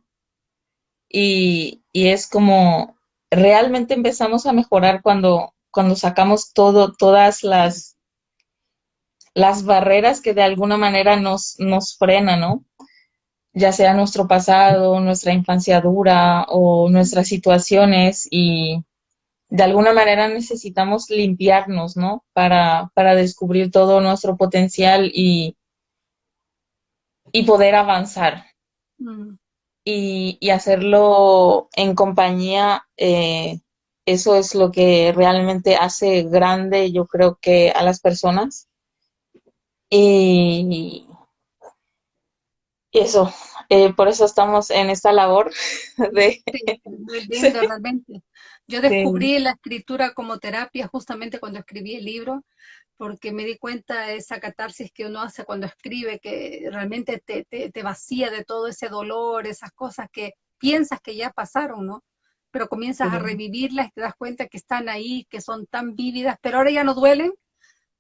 y, y es como, realmente empezamos a mejorar cuando cuando sacamos todo, todas las, las barreras que de alguna manera nos, nos frenan, ¿no? Ya sea nuestro pasado, nuestra infancia dura o nuestras situaciones y de alguna manera necesitamos limpiarnos, ¿no? Para, para descubrir todo nuestro potencial y, y poder avanzar. Mm. Y, y, hacerlo en compañía eh, eso es lo que realmente hace grande, yo creo que a las personas. Y eso, eh, por eso estamos en esta labor de... Sí, realmente. Yo descubrí la escritura como terapia justamente cuando escribí el libro, porque me di cuenta de esa catarsis que uno hace cuando escribe, que realmente te, te, te vacía de todo ese dolor, esas cosas que piensas que ya pasaron, ¿no? pero comienzas a revivirlas y te das cuenta que están ahí, que son tan vívidas, pero ahora ya no duelen,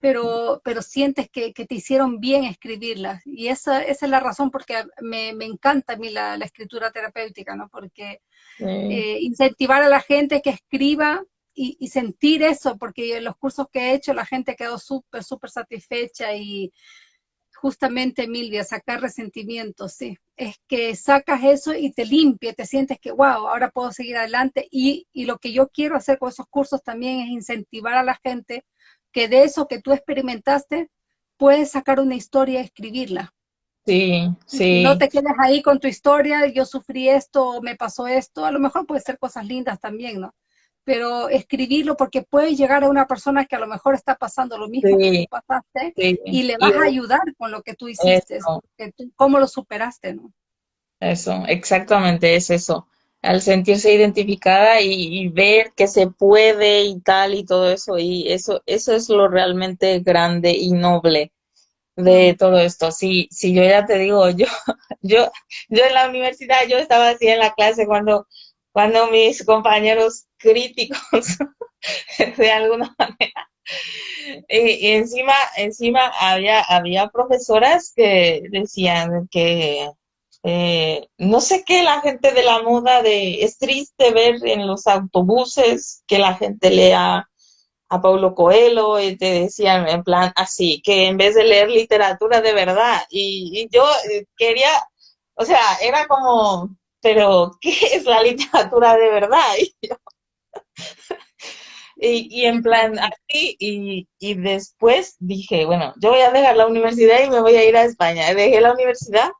pero, pero sientes que, que te hicieron bien escribirlas. Y esa, esa es la razón porque me, me encanta a mí la, la, escritura terapéutica, ¿no? Porque eh, incentivar a la gente que escriba y, y, sentir eso, porque en los cursos que he hecho la gente quedó súper, súper satisfecha y, justamente, Milvia, sacar resentimientos, sí. Es que sacas eso y te limpia, te sientes que, wow, ahora puedo seguir adelante. Y, y lo que yo quiero hacer con esos cursos también es incentivar a la gente que de eso que tú experimentaste, puedes sacar una historia y escribirla. Sí, sí. No te quedes ahí con tu historia, yo sufrí esto, me pasó esto, a lo mejor puede ser cosas lindas también, ¿no? pero escribirlo porque puede llegar a una persona que a lo mejor está pasando lo mismo que tú pasaste y le vas a ayudar con lo que tú hiciste, cómo lo superaste, ¿no? Eso, exactamente es eso. Al sentirse identificada y, ver que se puede y tal y todo eso, y eso, eso es lo realmente grande y noble de todo esto. Si, si yo ya te digo, yo, yo, yo en la universidad, yo estaba así en la clase cuando, cuando mis compañeros críticos de alguna manera. Y, encima, encima había, había profesoras que decían que eh, no sé qué, la gente de la moda de es triste ver en los autobuses que la gente lea a Paulo Coelho y te decían en plan así, que en vez de leer literatura de verdad, y, y yo eh, quería O sea, era como, pero ¿qué es la literatura de verdad? Y, y, en plan así, y, y, después dije, bueno, yo voy a dejar la universidad y me voy a ir a España. Dejé la universidad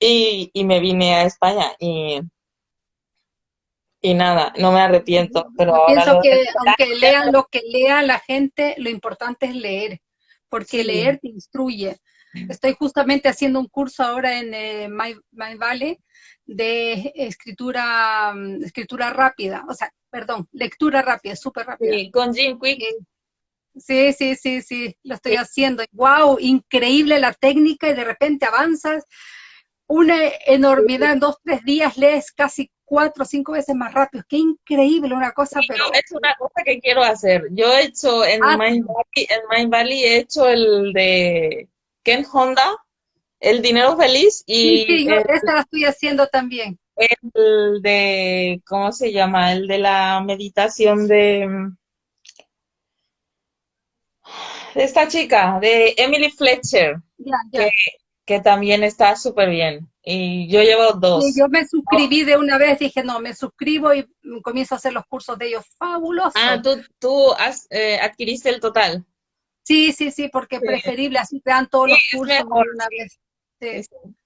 y, y me vine a España y, y nada, no me arrepiento. Pero pienso que aunque lean lo que lea la gente, lo importante es leer, porque leer te instruye. Estoy justamente haciendo un curso ahora en eh, My, Valley de escritura, mm, escritura rápida, o sea, perdón, lectura rápida, súper rápida. Sí, con Jim Quick. Sí, sí, sí, sí, lo estoy haciendo. Wow, increíble la técnica y de repente avanzas una enormidad, en dos, tres días lees casi cuatro o cinco veces más rápido. Qué increíble una cosa, pero... es una cosa que quiero hacer. Yo he hecho en ah, Mind Valley, en Mind Valley he hecho el de Ken Honda, El Dinero Feliz y... Sí, sí yo esta la estoy haciendo también. El de, ¿cómo se llama? El de la meditación de... de esta chica, de Emily Fletcher, Que, que también está súper bien. Y yo llevo dos. yo me suscribí de una vez, dije, no, me suscribo y comienzo a hacer los cursos de ellos. Fabuloso. Ah, tú, tú has, eh, adquiriste el total. Sí, sí, sí, porque es preferible, así te dan todos los cursos de una vez.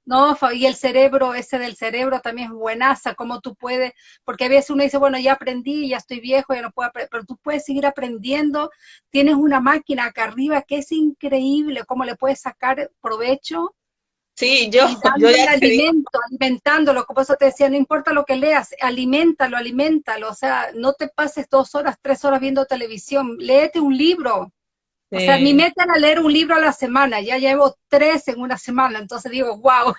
No, y el cerebro, ese del cerebro también es buenaza, como tú puedes, porque a veces uno dice, bueno, ya aprendí, ya estoy viejo, ya no puedo aprender, pero tú puedes seguir aprendiendo, tienes una máquina acá arriba que es increíble, cómo le puedes sacar provecho Sí, yo, yo ya alimento, alimentándolo, como eso te decía, no importa lo que leas, alimentalo, alimentalo, o sea, no te pases dos horas, tres horas viendo televisión, léete un libro. O sea, mi meta era leer un libro a la semana, ya llevo tres en una semana, entonces digo, wow.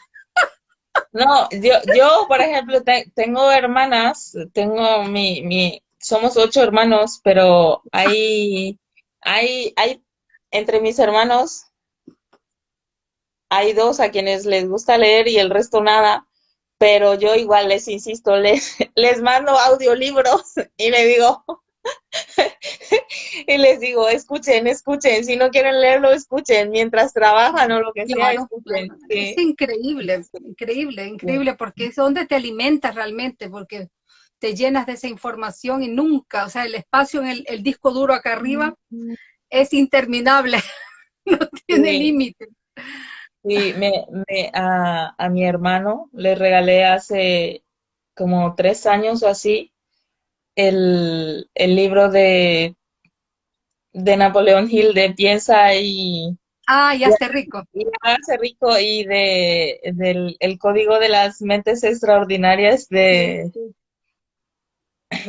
No, yo, yo por ejemplo, tengo hermanas, tengo mi, mi, somos ocho hermanos, pero hay, hay, hay, entre mis hermanos hay dos a quienes les gusta leer y el resto nada, pero yo igual les insisto, les, les mando audiolibros y le digo, y les digo, escuchen, escuchen, si no quieren leerlo, escuchen, mientras trabajan o lo que sea, escuchen. Es increíble, increíble, increíble, porque es donde te alimentas realmente, porque te llenas de esa información y nunca, o sea, el espacio en el, disco duro acá arriba es interminable, no tiene límite. Sí, me, me, a, a, mi hermano le regalé hace como tres años o así el, el libro de, de Napoleón Hill de Piensa y... Ah, ya hace rico. Y hace rico y de, del el código de las mentes extraordinarias de,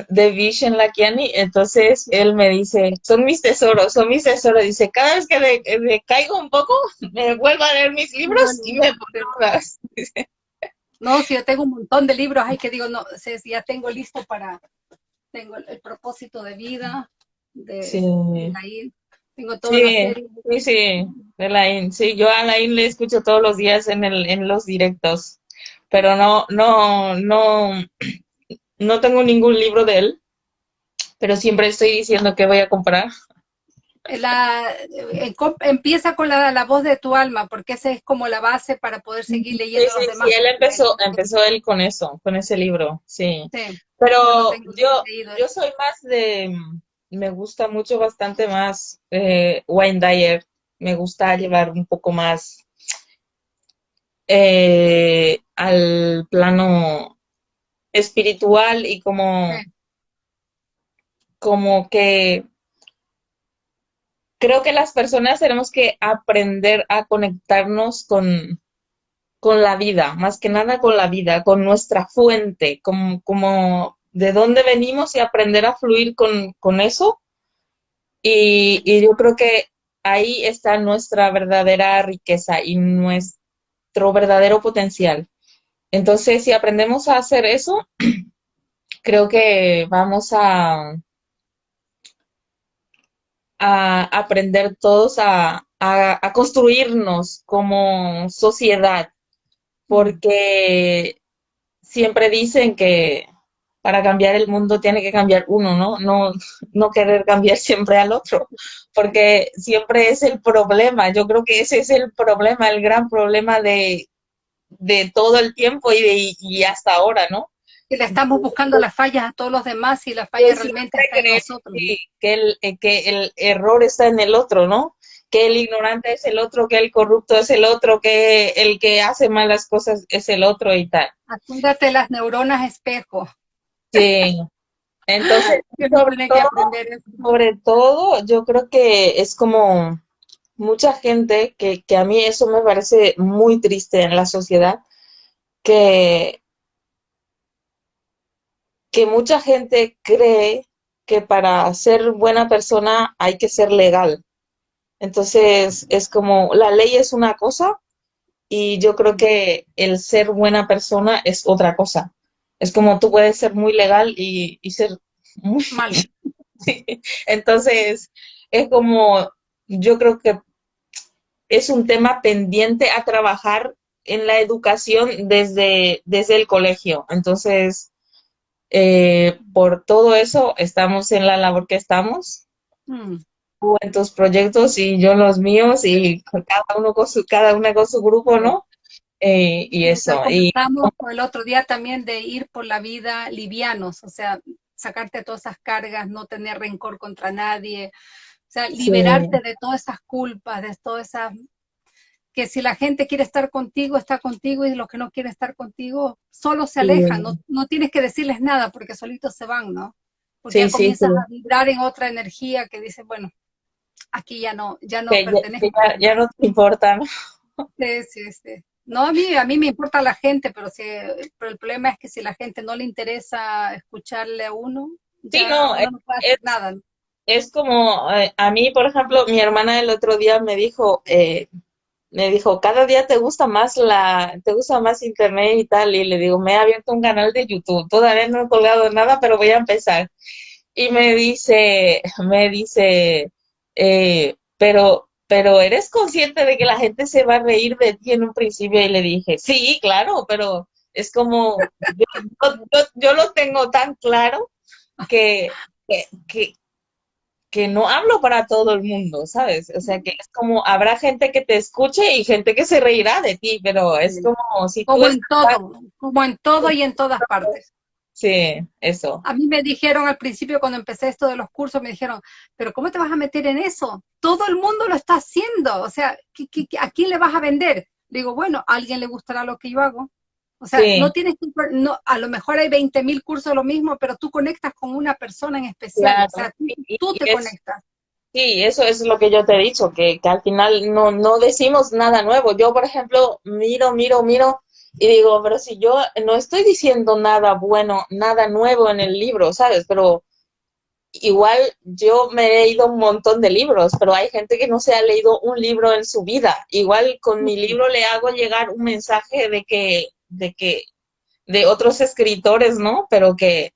de Vishen Lakiani, entonces él me dice, son mis tesoros, son mis tesoros, dice, cada vez que me, caigo un poco, me vuelvo a leer mis libros y me más. No, si yo tengo un montón de libros, hay que digo, no, si ya tengo listo para, tengo el, propósito de vida, de, sí. tengo todo sí, sí, sí, de la sí, yo a Lain le escucho todos los días en, el, en los directos, pero no, no, no, no tengo ningún libro de él, pero siempre estoy diciendo que voy a comprar. La, eh, empieza con la, voz de tu alma, porque esa es como la base para poder seguir leyendo sí, los demás. Sí, él empezó, empezó él con eso, con ese libro, sí. Pero yo, yo soy más de, me gusta mucho bastante más eh, Wayne Dyer, me gusta llevar un poco más eh, al plano espiritual y como, como que creo que las personas tenemos que aprender a conectarnos con, con la vida, más que nada con la vida, con nuestra fuente, como, como de dónde venimos y aprender a fluir con, con eso. Y, y, yo creo que ahí está nuestra verdadera riqueza y nuestro verdadero potencial. Entonces, si aprendemos a hacer eso, creo que vamos a, a aprender todos a, construirnos como sociedad, porque siempre dicen que para cambiar el mundo tiene que cambiar uno, ¿no? No, no querer cambiar siempre al otro, porque siempre es el problema. Yo creo que ese es el problema, el gran problema de de todo el tiempo y, de, y hasta ahora, ¿no? Que le estamos buscando las fallas a todos los demás y las fallas realmente están en nosotros. Que el, eh, que el error está en el otro, ¿no? Que el ignorante es el otro, que el corrupto es el otro, que el que hace malas cosas es el otro y tal. Apúntate las neuronas espejo. Sí. Entonces, sobre todo, sobre todo, yo creo que es como mucha gente que, que a mí eso me parece muy triste en la sociedad, que que mucha gente cree que para ser buena persona hay que ser legal. Entonces, es como, la ley es una cosa y yo creo que el ser buena persona es otra cosa. Es como tú puedes ser muy legal y, ser muy mal. Entonces, es como, yo creo que es un tema pendiente a trabajar en la educación desde, desde el colegio. Entonces, eh, por todo eso estamos en la labor que estamos. Mm. en tus proyectos y yo los míos y cada uno con su, cada una con su grupo, ¿no? Eh, y eso. Y estamos el otro día también de ir por la vida livianos, o sea, sacarte todas esas cargas, no tener rencor contra nadie, sea, liberarte de todas esas culpas, de todas esas que si la gente quiere estar contigo, está contigo, y los que no quieren estar contigo, solo se alejan, no, no, tienes que decirles nada porque solitos se van, ¿no? Porque ya comienzas a vibrar en otra energía que dice, bueno, aquí ya no, ya no pertenezco. Ya, no te importa, ¿no? Sí, sí, sí. No, a mí, a mí me importa la gente, pero, si, pero el problema es que si la gente no le interesa escucharle a uno, ya no, no, puede hacer nada. Es como, eh, a mí, por ejemplo, mi hermana el otro día me dijo, eh, me dijo, cada día te gusta más la, te gusta más internet y tal, y le digo, me he abierto un canal de YouTube, todavía no he colgado nada, pero voy a empezar. Y me dice, me dice, eh, pero, pero eres consciente de que la gente se va a reír de ti en un principio, y le dije, sí, claro, pero es como, yo, lo tengo tan claro que, que, que no hablo para todo el mundo, ¿sabes? O sea, que es como, habrá gente que te escuche y gente que se reirá de ti, pero es como si Como en todo, como en todo y en todas partes. Sí, eso. A mí me dijeron al principio cuando empecé esto de los cursos, me dijeron, pero ¿cómo te vas a meter en eso? Todo el mundo lo está haciendo, o sea, a quién le vas a vender? Digo, bueno, a alguien le gustará lo que yo hago, o sea, no tienes que, no, a lo mejor hay 20 mil cursos lo mismo, pero tú conectas con una persona en especial, o sea, tú, te conectas. Sí, eso es lo que yo te he dicho, que, que al final no, no decimos nada nuevo. Yo, por ejemplo, miro, miro, miro y digo, pero si yo no estoy diciendo nada bueno, nada nuevo en el libro, ¿sabes? Pero igual yo me he leído un montón de libros, pero hay gente que no se ha leído un libro en su vida. Igual con mi libro le hago llegar un mensaje de que de que, de otros escritores, ¿no? Pero que,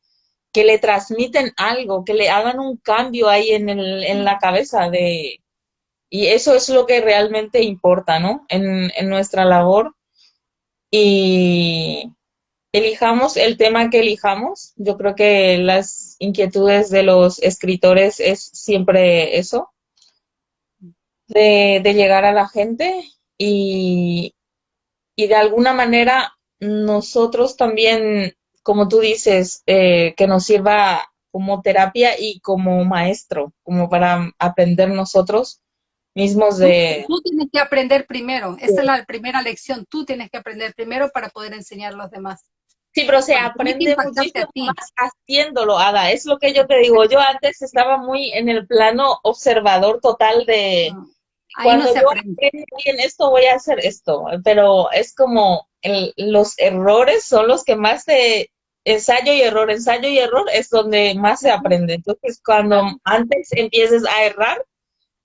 que le transmiten algo, que le hagan un cambio ahí en, el, en la cabeza de, y eso es lo que realmente importa, ¿no? En, en nuestra labor. Y elijamos el tema que elijamos. Yo creo que las inquietudes de los escritores es siempre eso, de, de llegar a la gente y, y de alguna manera nosotros también, como tú dices, eh, que nos sirva como terapia y como maestro, como para aprender nosotros mismos de... Tú, tienes que aprender primero, esa es la primera lección, tú tienes que aprender primero para poder enseñar a los demás. Sí, pero se aprende muchísimo más haciéndolo, Ada, es lo que yo te digo, yo antes estaba muy en el plano observador total de... cuando yo aprendo bien esto, voy a hacer esto, pero es como los errores son los que más se ensayo y error, ensayo y error es donde más se aprende. Entonces, cuando antes empieces a errar,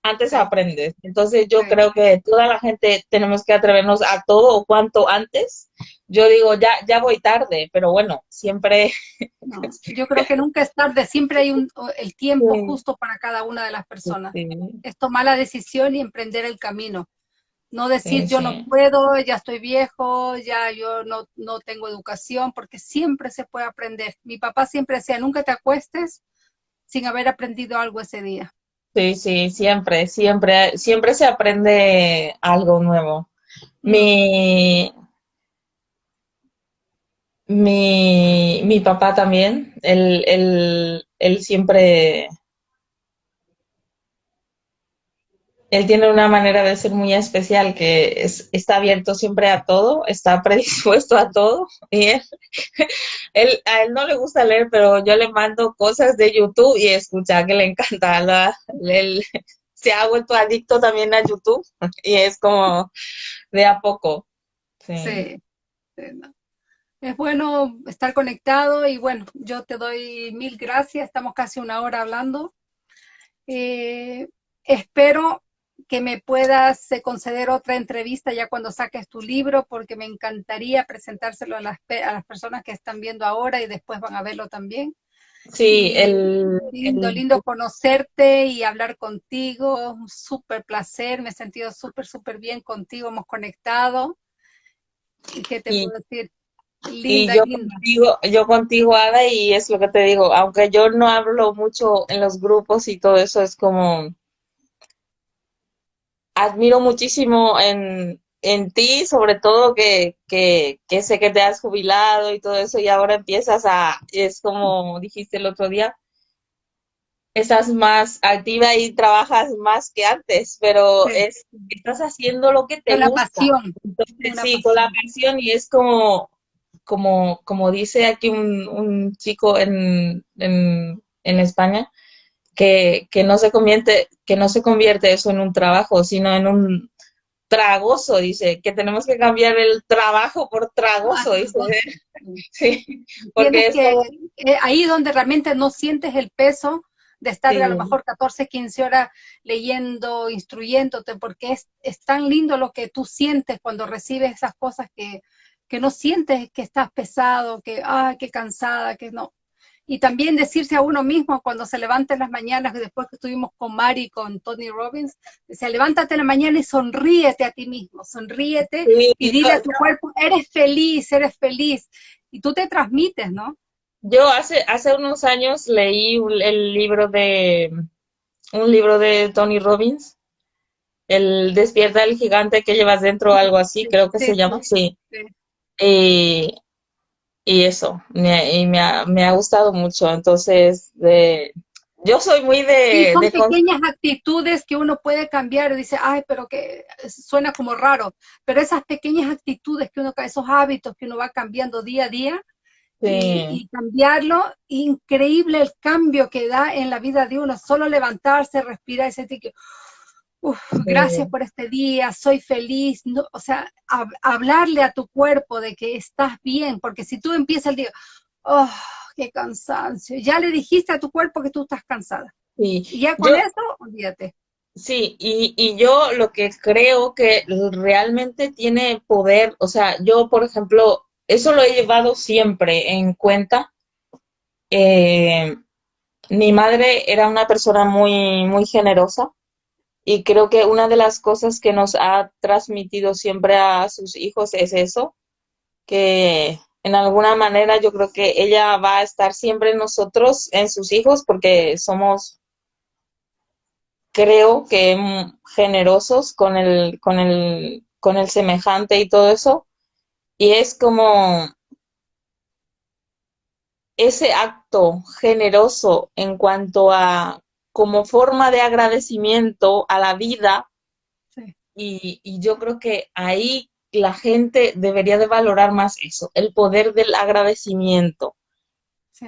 antes aprendes. Entonces, yo creo que toda la gente tenemos que atrevernos a todo o cuanto antes. Yo digo, ya, ya voy tarde, pero bueno, siempre. yo creo que nunca es tarde, siempre hay un, el tiempo justo para cada una de las personas. Es tomar la decisión y emprender el camino. No decir yo no puedo, ya estoy viejo, ya yo no, no tengo educación, porque siempre se puede aprender. Mi papá siempre decía, nunca te acuestes sin haber aprendido algo ese día. Sí, sí, siempre, siempre, siempre se aprende algo nuevo. Mi, mi, mi papá también, él, él, él siempre él tiene una manera de ser muy especial, que es, está abierto siempre a todo, está predispuesto a todo. Y él, a él no le gusta leer, pero yo le mando cosas de YouTube y escucha que le encanta. Él se ha vuelto adicto también a YouTube y es como de a poco. Sí. Es bueno estar conectado y bueno, yo te doy mil gracias. Estamos casi una hora hablando. Eh, espero que me puedas eh, conceder otra entrevista ya cuando saques tu libro, porque me encantaría presentárselo a las, a las personas que están viendo ahora y después van a verlo también. Sí, el... Lindo, lindo conocerte y hablar contigo, un súper placer, me he sentido súper, súper bien contigo, hemos conectado. ¿Y qué te puedo decir? Linda, y yo contigo, yo contigo, Ada, y es lo que te digo, aunque yo no hablo mucho en los grupos y todo eso, es como admiro muchísimo en, en ti, sobre todo que, que, que, sé que te has jubilado y todo eso, y ahora empiezas a, es como dijiste el otro día, estás más activa y trabajas más que antes, pero es, estás haciendo lo que te con gusta. La pasión. sí, con la pasión, y es como, como, como dice aquí un, un chico en, en, en España, que, que, no se convierte, que no se convierte eso en un trabajo, sino en un tragoso, dice, que tenemos que cambiar el trabajo por tragoso, ah, dice. Sí, porque es eh, ahí donde realmente no sientes el peso de estar a lo mejor 14, 15 horas leyendo, instruyéndote, porque es, es tan lindo lo que tú sientes cuando recibes esas cosas que, que no sientes que estás pesado, que, ay, qué cansada, que no, y también decirse a uno mismo cuando se levanta en las mañanas, después que estuvimos con Mari y con Tony Robbins, decía, levántate en la mañana y sonríete a ti mismo, sonríete y dile a tu cuerpo, eres feliz, eres feliz. Y tú te transmites, ¿no? Yo hace, hace unos años leí el libro de, un libro de Tony Robbins, el Despierta el gigante que llevas dentro, algo así, creo que se llama, sí. Y y eso, me, y me, ha, me ha gustado mucho. Entonces, de, yo soy muy de... son pequeñas actitudes que uno puede cambiar dice, ay, pero que suena como raro, pero esas pequeñas actitudes que uno, esos hábitos que uno va cambiando día a día, y, cambiarlo, increíble el cambio que da en la vida de uno, solo levantarse, respirar y sentir gracias por este día, soy feliz, no, o sea, hablarle a tu cuerpo de que estás bien, porque si tú empiezas el día, oh, qué cansancio, ya le dijiste a tu cuerpo que tú estás cansada. y ya con eso, olvídate. Sí, y, y yo lo que creo que realmente tiene poder, o sea, yo, por ejemplo, eso lo he llevado siempre en cuenta. Eh, mi madre era una persona muy, muy generosa y creo que una de las cosas que nos ha transmitido siempre a sus hijos es eso, que en alguna manera yo creo que ella va a estar siempre en nosotros, en sus hijos, porque somos, creo que generosos con el, con el, con el semejante y todo eso. Y es como ese acto generoso en cuanto a como forma de agradecimiento a la vida. Y, yo creo que ahí la gente debería de valorar más eso, el poder del agradecimiento,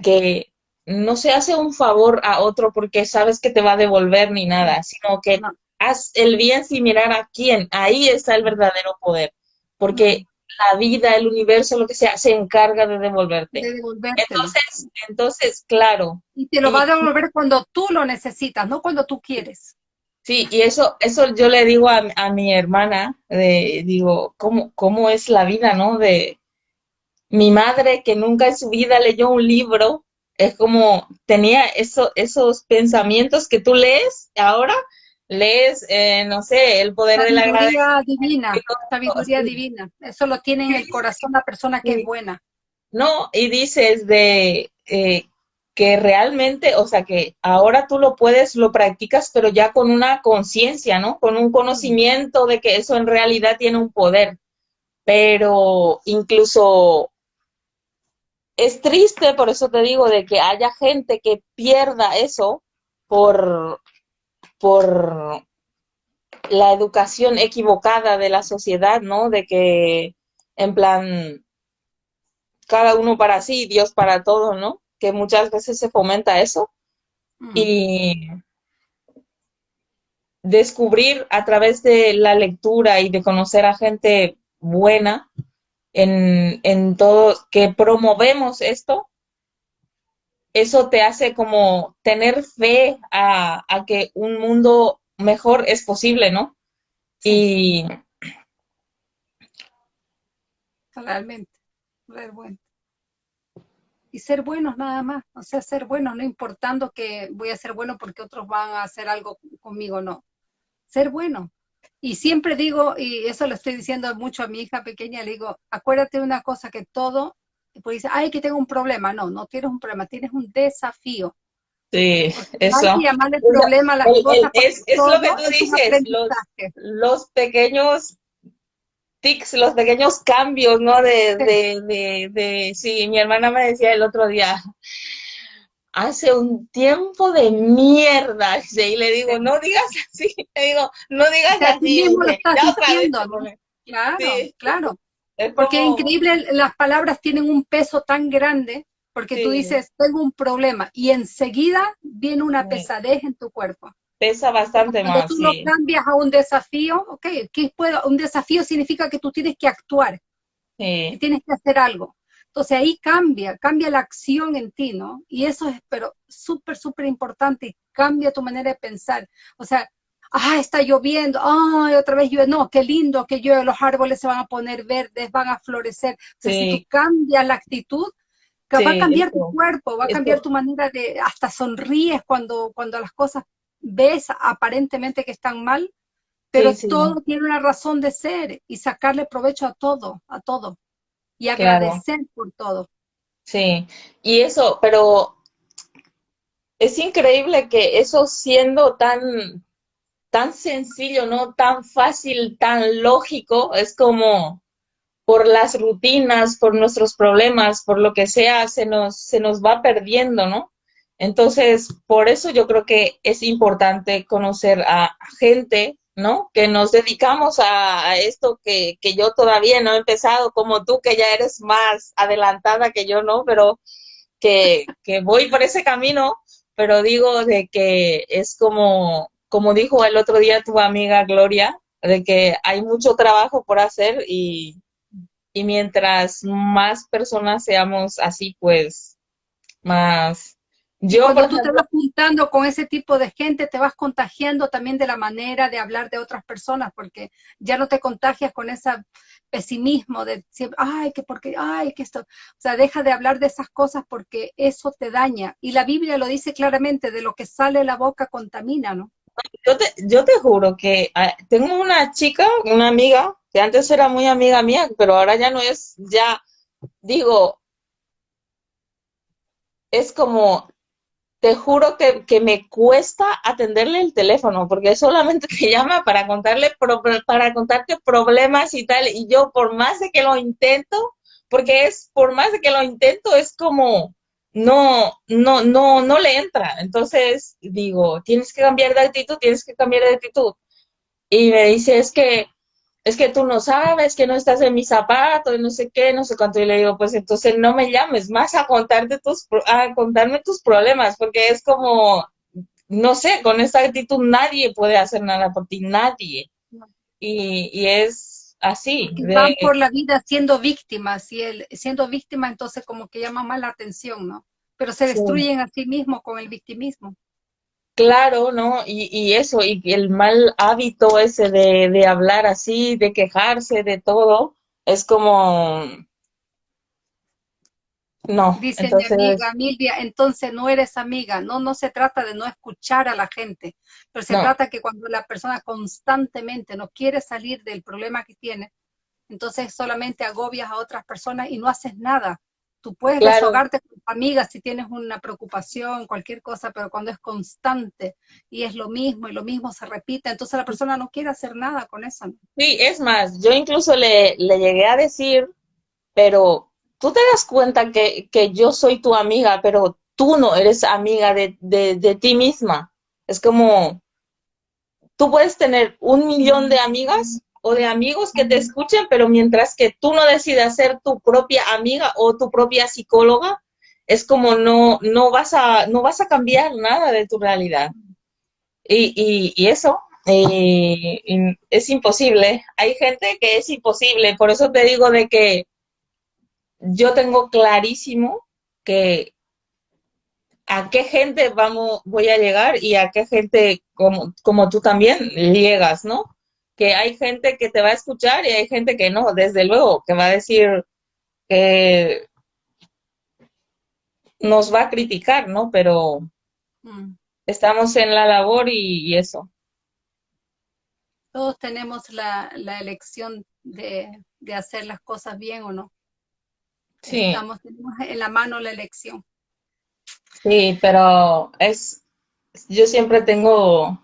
que no se hace un favor a otro porque sabes que te va a devolver ni nada, sino que haz el bien sin mirar a quién, ahí está el verdadero poder, porque la vida, el universo, lo que sea, se encarga de devolverte. entonces, entonces, claro. Y te lo va a devolver cuando tú lo necesitas, no cuando tú quieres. Sí, y eso, eso yo le digo a, a mi hermana, de, digo, ¿cómo, ¿cómo es la vida, no? De mi madre que nunca en su vida leyó un libro, es como tenía eso, esos pensamientos que tú lees ahora, lees, eh, no sé, el poder de la sabiduría divina, sabiduría divina. Eso lo tiene en el corazón la persona que es buena. No, y dices de eh, que realmente, o sea, que ahora tú lo puedes, lo practicas, pero ya con una conciencia, ¿no? Con un conocimiento de que eso en realidad tiene un poder. Pero incluso es triste, por eso te digo, de que haya gente que pierda eso por, por la educación equivocada de la sociedad, ¿no? De que, en plan, cada uno para sí, Dios para todo, ¿no? Que muchas veces se fomenta eso. Y descubrir a través de la lectura y de conocer a gente buena en, en todo, que promovemos esto, eso te hace como tener fe a, a que un mundo mejor es posible, ¿no? Y... Realmente, bueno. Y ser buenos nada más, o sea, ser buenos, no importando que voy a ser bueno porque otros van a hacer algo conmigo, no. Ser bueno. Y siempre digo, y eso lo estoy diciendo mucho a mi hija pequeña, le digo, acuérdate de una cosa, que todo, pues dice, ay, que tengo un problema. No, no tienes un problema, tienes un desafío. Sí, eso. problema es, lo que tú dices, los, pequeños tics, los pequeños cambios, ¿no? De, de, de, de, sí, mi hermana me decía el otro día, hace un tiempo de mierda, y le digo, no digas así, le digo, no digas así. Claro, claro. Porque es increíble, las palabras tienen un peso tan grande porque tú dices, tengo un problema y enseguida viene una pesadez en tu cuerpo. Pesa bastante Cuando más. tú lo cambias a un desafío, ok, ¿qué puedo? Un desafío significa que tú tienes que actuar, que tienes que hacer algo. Entonces ahí cambia, cambia la acción en ti, ¿no? Y eso es, pero súper, súper importante, cambia tu manera de pensar. O sea, ah, está lloviendo, ay, otra vez llueve, no, qué lindo que llueve, los árboles se van a poner verdes, van a florecer. O sea, si tú cambias la actitud, va a cambiar tu cuerpo, va a cambiar tu manera de, hasta sonríes cuando, cuando las cosas ves aparentemente que están mal, pero todo tiene una razón de ser y sacarle provecho a todo, a todo, y agradecer por todo. Sí, y eso, pero es increíble que eso siendo tan, tan sencillo, ¿no? Tan fácil, tan lógico, es como, por las rutinas, por nuestros problemas, por lo que sea, se nos, se nos va perdiendo, ¿no? Entonces, por eso yo creo que es importante conocer a gente, ¿no? Que nos dedicamos a, esto que, que, yo todavía no he empezado, como tú, que ya eres más adelantada que yo, ¿no? Pero que, que voy por ese camino, pero digo de que es como, como dijo el otro día tu amiga Gloria, de que hay mucho trabajo por hacer y, y mientras más personas seamos así, pues más... Yo, Cuando tú te vas juntando con ese tipo de gente, te vas contagiando también de la manera de hablar de otras personas, porque ya no te contagias con ese pesimismo de siempre, ay, que porque, ay, que esto, o sea, deja de hablar de esas cosas porque eso te daña. Y la Biblia lo dice claramente, de lo que sale la boca contamina, ¿no? Yo te, yo te juro que ah, tengo una chica, una amiga, que antes era muy amiga mía, pero ahora ya no es, ya digo, es como, te juro que, que me cuesta atenderle el teléfono, porque solamente te llama para contarle, para contarte problemas y tal, y yo por más de que lo intento, porque es, por más de que lo intento, es como, no, no, no, no le entra. Entonces digo, tienes que cambiar de actitud, tienes que cambiar de actitud. Y me dice, es que es que tú no sabes, que no estás en mis zapatos, no sé qué, no sé cuánto. Y le digo, pues entonces no me llames más a contarte tus, a contarme tus problemas, porque es como, no sé, con esta actitud nadie puede hacer nada por ti, nadie. Y, y es así. Van por la vida siendo víctimas, y el, siendo víctima entonces como que llama más la atención, ¿no? Pero se destruyen a sí mismos con el victimismo. Claro, ¿no? Y, y eso, y el mal hábito ese de, de hablar así, de quejarse de todo, es como... No. Dice mi amiga Milvia, entonces no eres amiga. No, no se trata de no escuchar a la gente, pero se trata que cuando la persona constantemente no quiere salir del problema que tiene, entonces solamente agobias a otras personas y no haces nada. Tú puedes desahogarte con amigas si tienes una preocupación, cualquier cosa, pero cuando es constante y es lo mismo y lo mismo se repite, entonces la persona no quiere hacer nada con eso. Sí, es más, yo incluso le, le llegué a decir, pero tú te das cuenta que, que yo soy tu amiga, pero tú no eres amiga de, de, de ti misma. Es como, tú puedes tener un millón de amigas o de amigos que te escuchen, pero mientras que tú no decidas ser tu propia amiga o tu propia psicóloga, es como no, no, vas, a, no vas a cambiar nada de tu realidad. Y, y, eso eh, es imposible. Hay gente que es imposible, por eso te digo de que yo tengo clarísimo que a qué gente vamos, voy a llegar y a qué gente como, como tú también llegas, ¿no? Que hay gente que te va a escuchar y hay gente que no, desde luego, que va a decir que nos va a criticar, ¿no? Pero mm. estamos en la labor y, eso. Todos tenemos la, elección de, hacer las cosas bien o no. Sí. Estamos, tenemos en la mano la elección. Sí, pero es, yo siempre tengo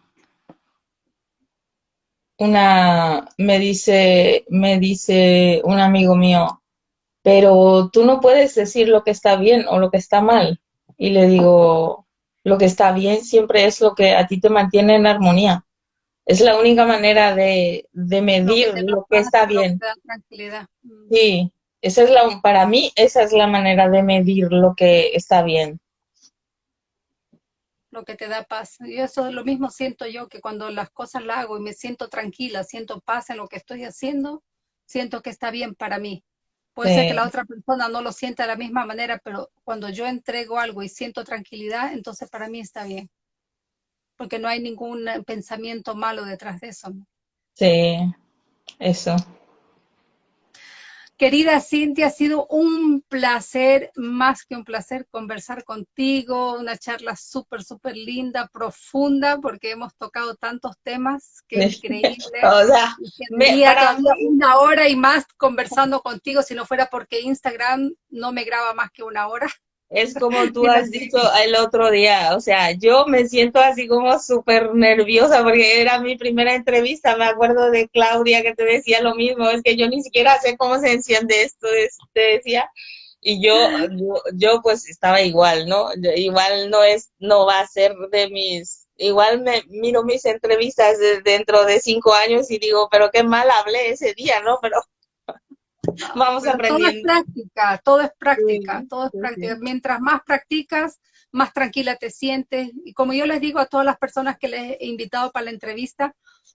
una, me dice, me dice un amigo mío, pero tú no puedes decir lo que está bien o lo que está mal. Y le digo, lo que está bien siempre es lo que a ti te mantiene en armonía. Es la única manera de, medir lo que, está bien. Mm. Sí, esa es la, para mí esa es la manera de medir lo que está bien. Lo que te da paz. Y eso lo mismo siento yo, que cuando las cosas las hago y me siento tranquila, siento paz en lo que estoy haciendo, siento que está bien para mí. Puede ser que la otra persona no lo sienta de la misma manera, pero cuando yo entrego algo y siento tranquilidad, entonces para mí está bien. Porque no hay ningún pensamiento malo detrás de eso. Sí, eso. Querida Cintia, ha sido un placer, más que un placer, conversar contigo, una charla súper, súper linda, profunda, porque hemos tocado tantos temas, que increíble. o sea, una hora y más conversando contigo, si no fuera porque Instagram no me graba más que una hora. Es como tú has dicho el otro día, o sea, yo me siento así como súper nerviosa porque era mi primera entrevista, me acuerdo de Claudia que te decía lo mismo, es que yo ni siquiera sé cómo se enciende esto, te decía, y yo, yo, pues estaba igual, ¿no? Igual no es, no va a ser de mis, igual me miro mis entrevistas dentro de cinco años y digo, pero qué mal hablé ese día, ¿no? Pero Vamos aprendiendo. Todo es práctica, todo es práctica, todo es práctica. Mientras más practicas, más tranquila te sientes. Y como yo les digo a todas las personas que les he invitado para la entrevista,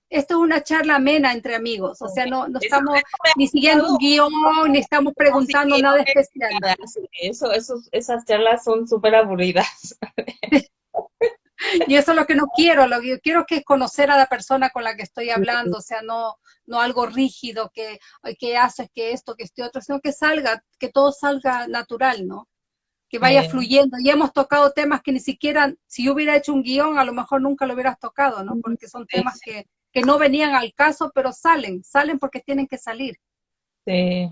esto es una charla amena entre amigos, o sea, no, no estamos ni siguiendo un guion, ni estamos preguntando nada especial. Eso, eso, esas charlas son súper aburridas. y eso es lo que no quiero, lo que yo quiero que es conocer a la persona con la que estoy hablando, o sea, no, no algo rígido que, que haces, que esto, que este otro, sino que salga, que todo salga natural, ¿no? Que vaya fluyendo. Y hemos tocado temas que ni siquiera, si yo hubiera hecho un guion, a lo mejor nunca lo hubieras tocado, ¿no? Porque son temas que, que no venían al caso, pero salen, salen porque tienen que salir. Sí.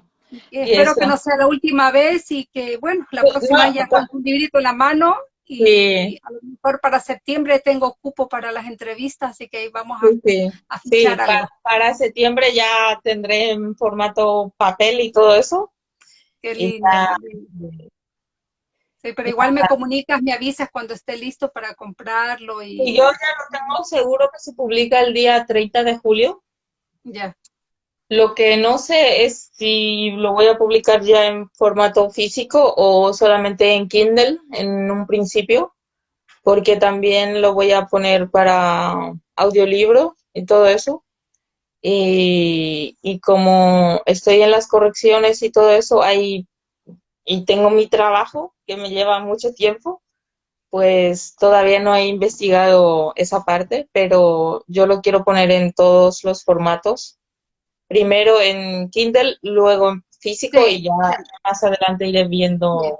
espero que no sea la última vez y que, bueno, la próxima ya con un librito en la mano y, a lo mejor para septiembre tengo cupo para las entrevistas, así que vamos a, sí, Para, septiembre ya tendré en formato papel y todo eso. Qué lindo. Sí, pero igual me comunicas, me avisas cuando esté listo para comprarlo. Y, y yo ya lo tengo seguro que se publica el día 30 de julio. Ya. Lo que no sé es si lo voy a publicar ya en formato físico o solamente en Kindle en un principio, porque también lo voy a poner para audiolibro y todo eso. Y, y como estoy en las correcciones y todo eso, hay, y tengo mi trabajo que me lleva mucho tiempo, pues todavía no he investigado esa parte, pero yo lo quiero poner en todos los formatos primero en Kindle, luego en físico y ya más adelante iré viendo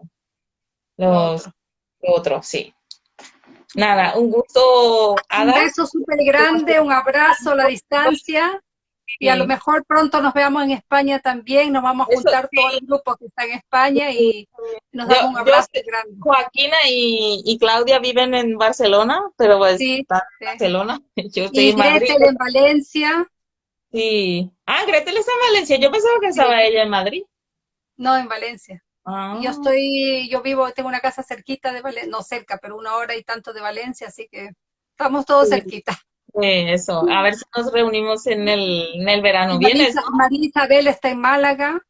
los otros, sí. Nada, un gusto, Un beso súper grande, un abrazo a la distancia. Y a lo mejor pronto nos veamos en España también, nos vamos a juntar todos los grupos que están en España y nos damos un abrazo grande. Joaquina y, Claudia viven en Barcelona, pero pues sí, en Barcelona. Yo estoy y en Madrid. en Valencia. Sí. Ah, Gretel está en Valencia. Yo pensaba que estaba ella en Madrid. No, en Valencia. Ah, Yo estoy, yo vivo, tengo una casa cerquita de Valencia, no cerca, pero una hora y tanto de Valencia, así que estamos todos sí, cerquita. sí, eso. A ver si nos reunimos en el, en el verano. María, ¿Vienes, no? María Isabel está en Málaga,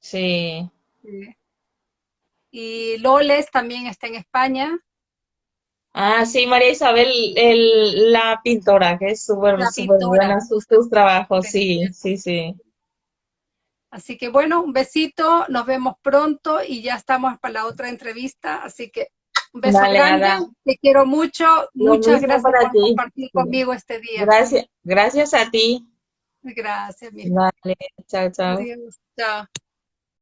Sí. eh, y Loles también está en España, Ah, sí, María Isabel, el, la pintora, que es súper, buena sus, sus trabajos, sí, sí, sí. Así que bueno, un besito, nos vemos pronto y ya estamos para la otra entrevista. Así que un beso grande, Ada. te quiero mucho, Lo muchas gracias por ti. compartir conmigo este día. Gracias, gracias a ti. Gracias, mi Vale, chao, chao. Adiós, chao.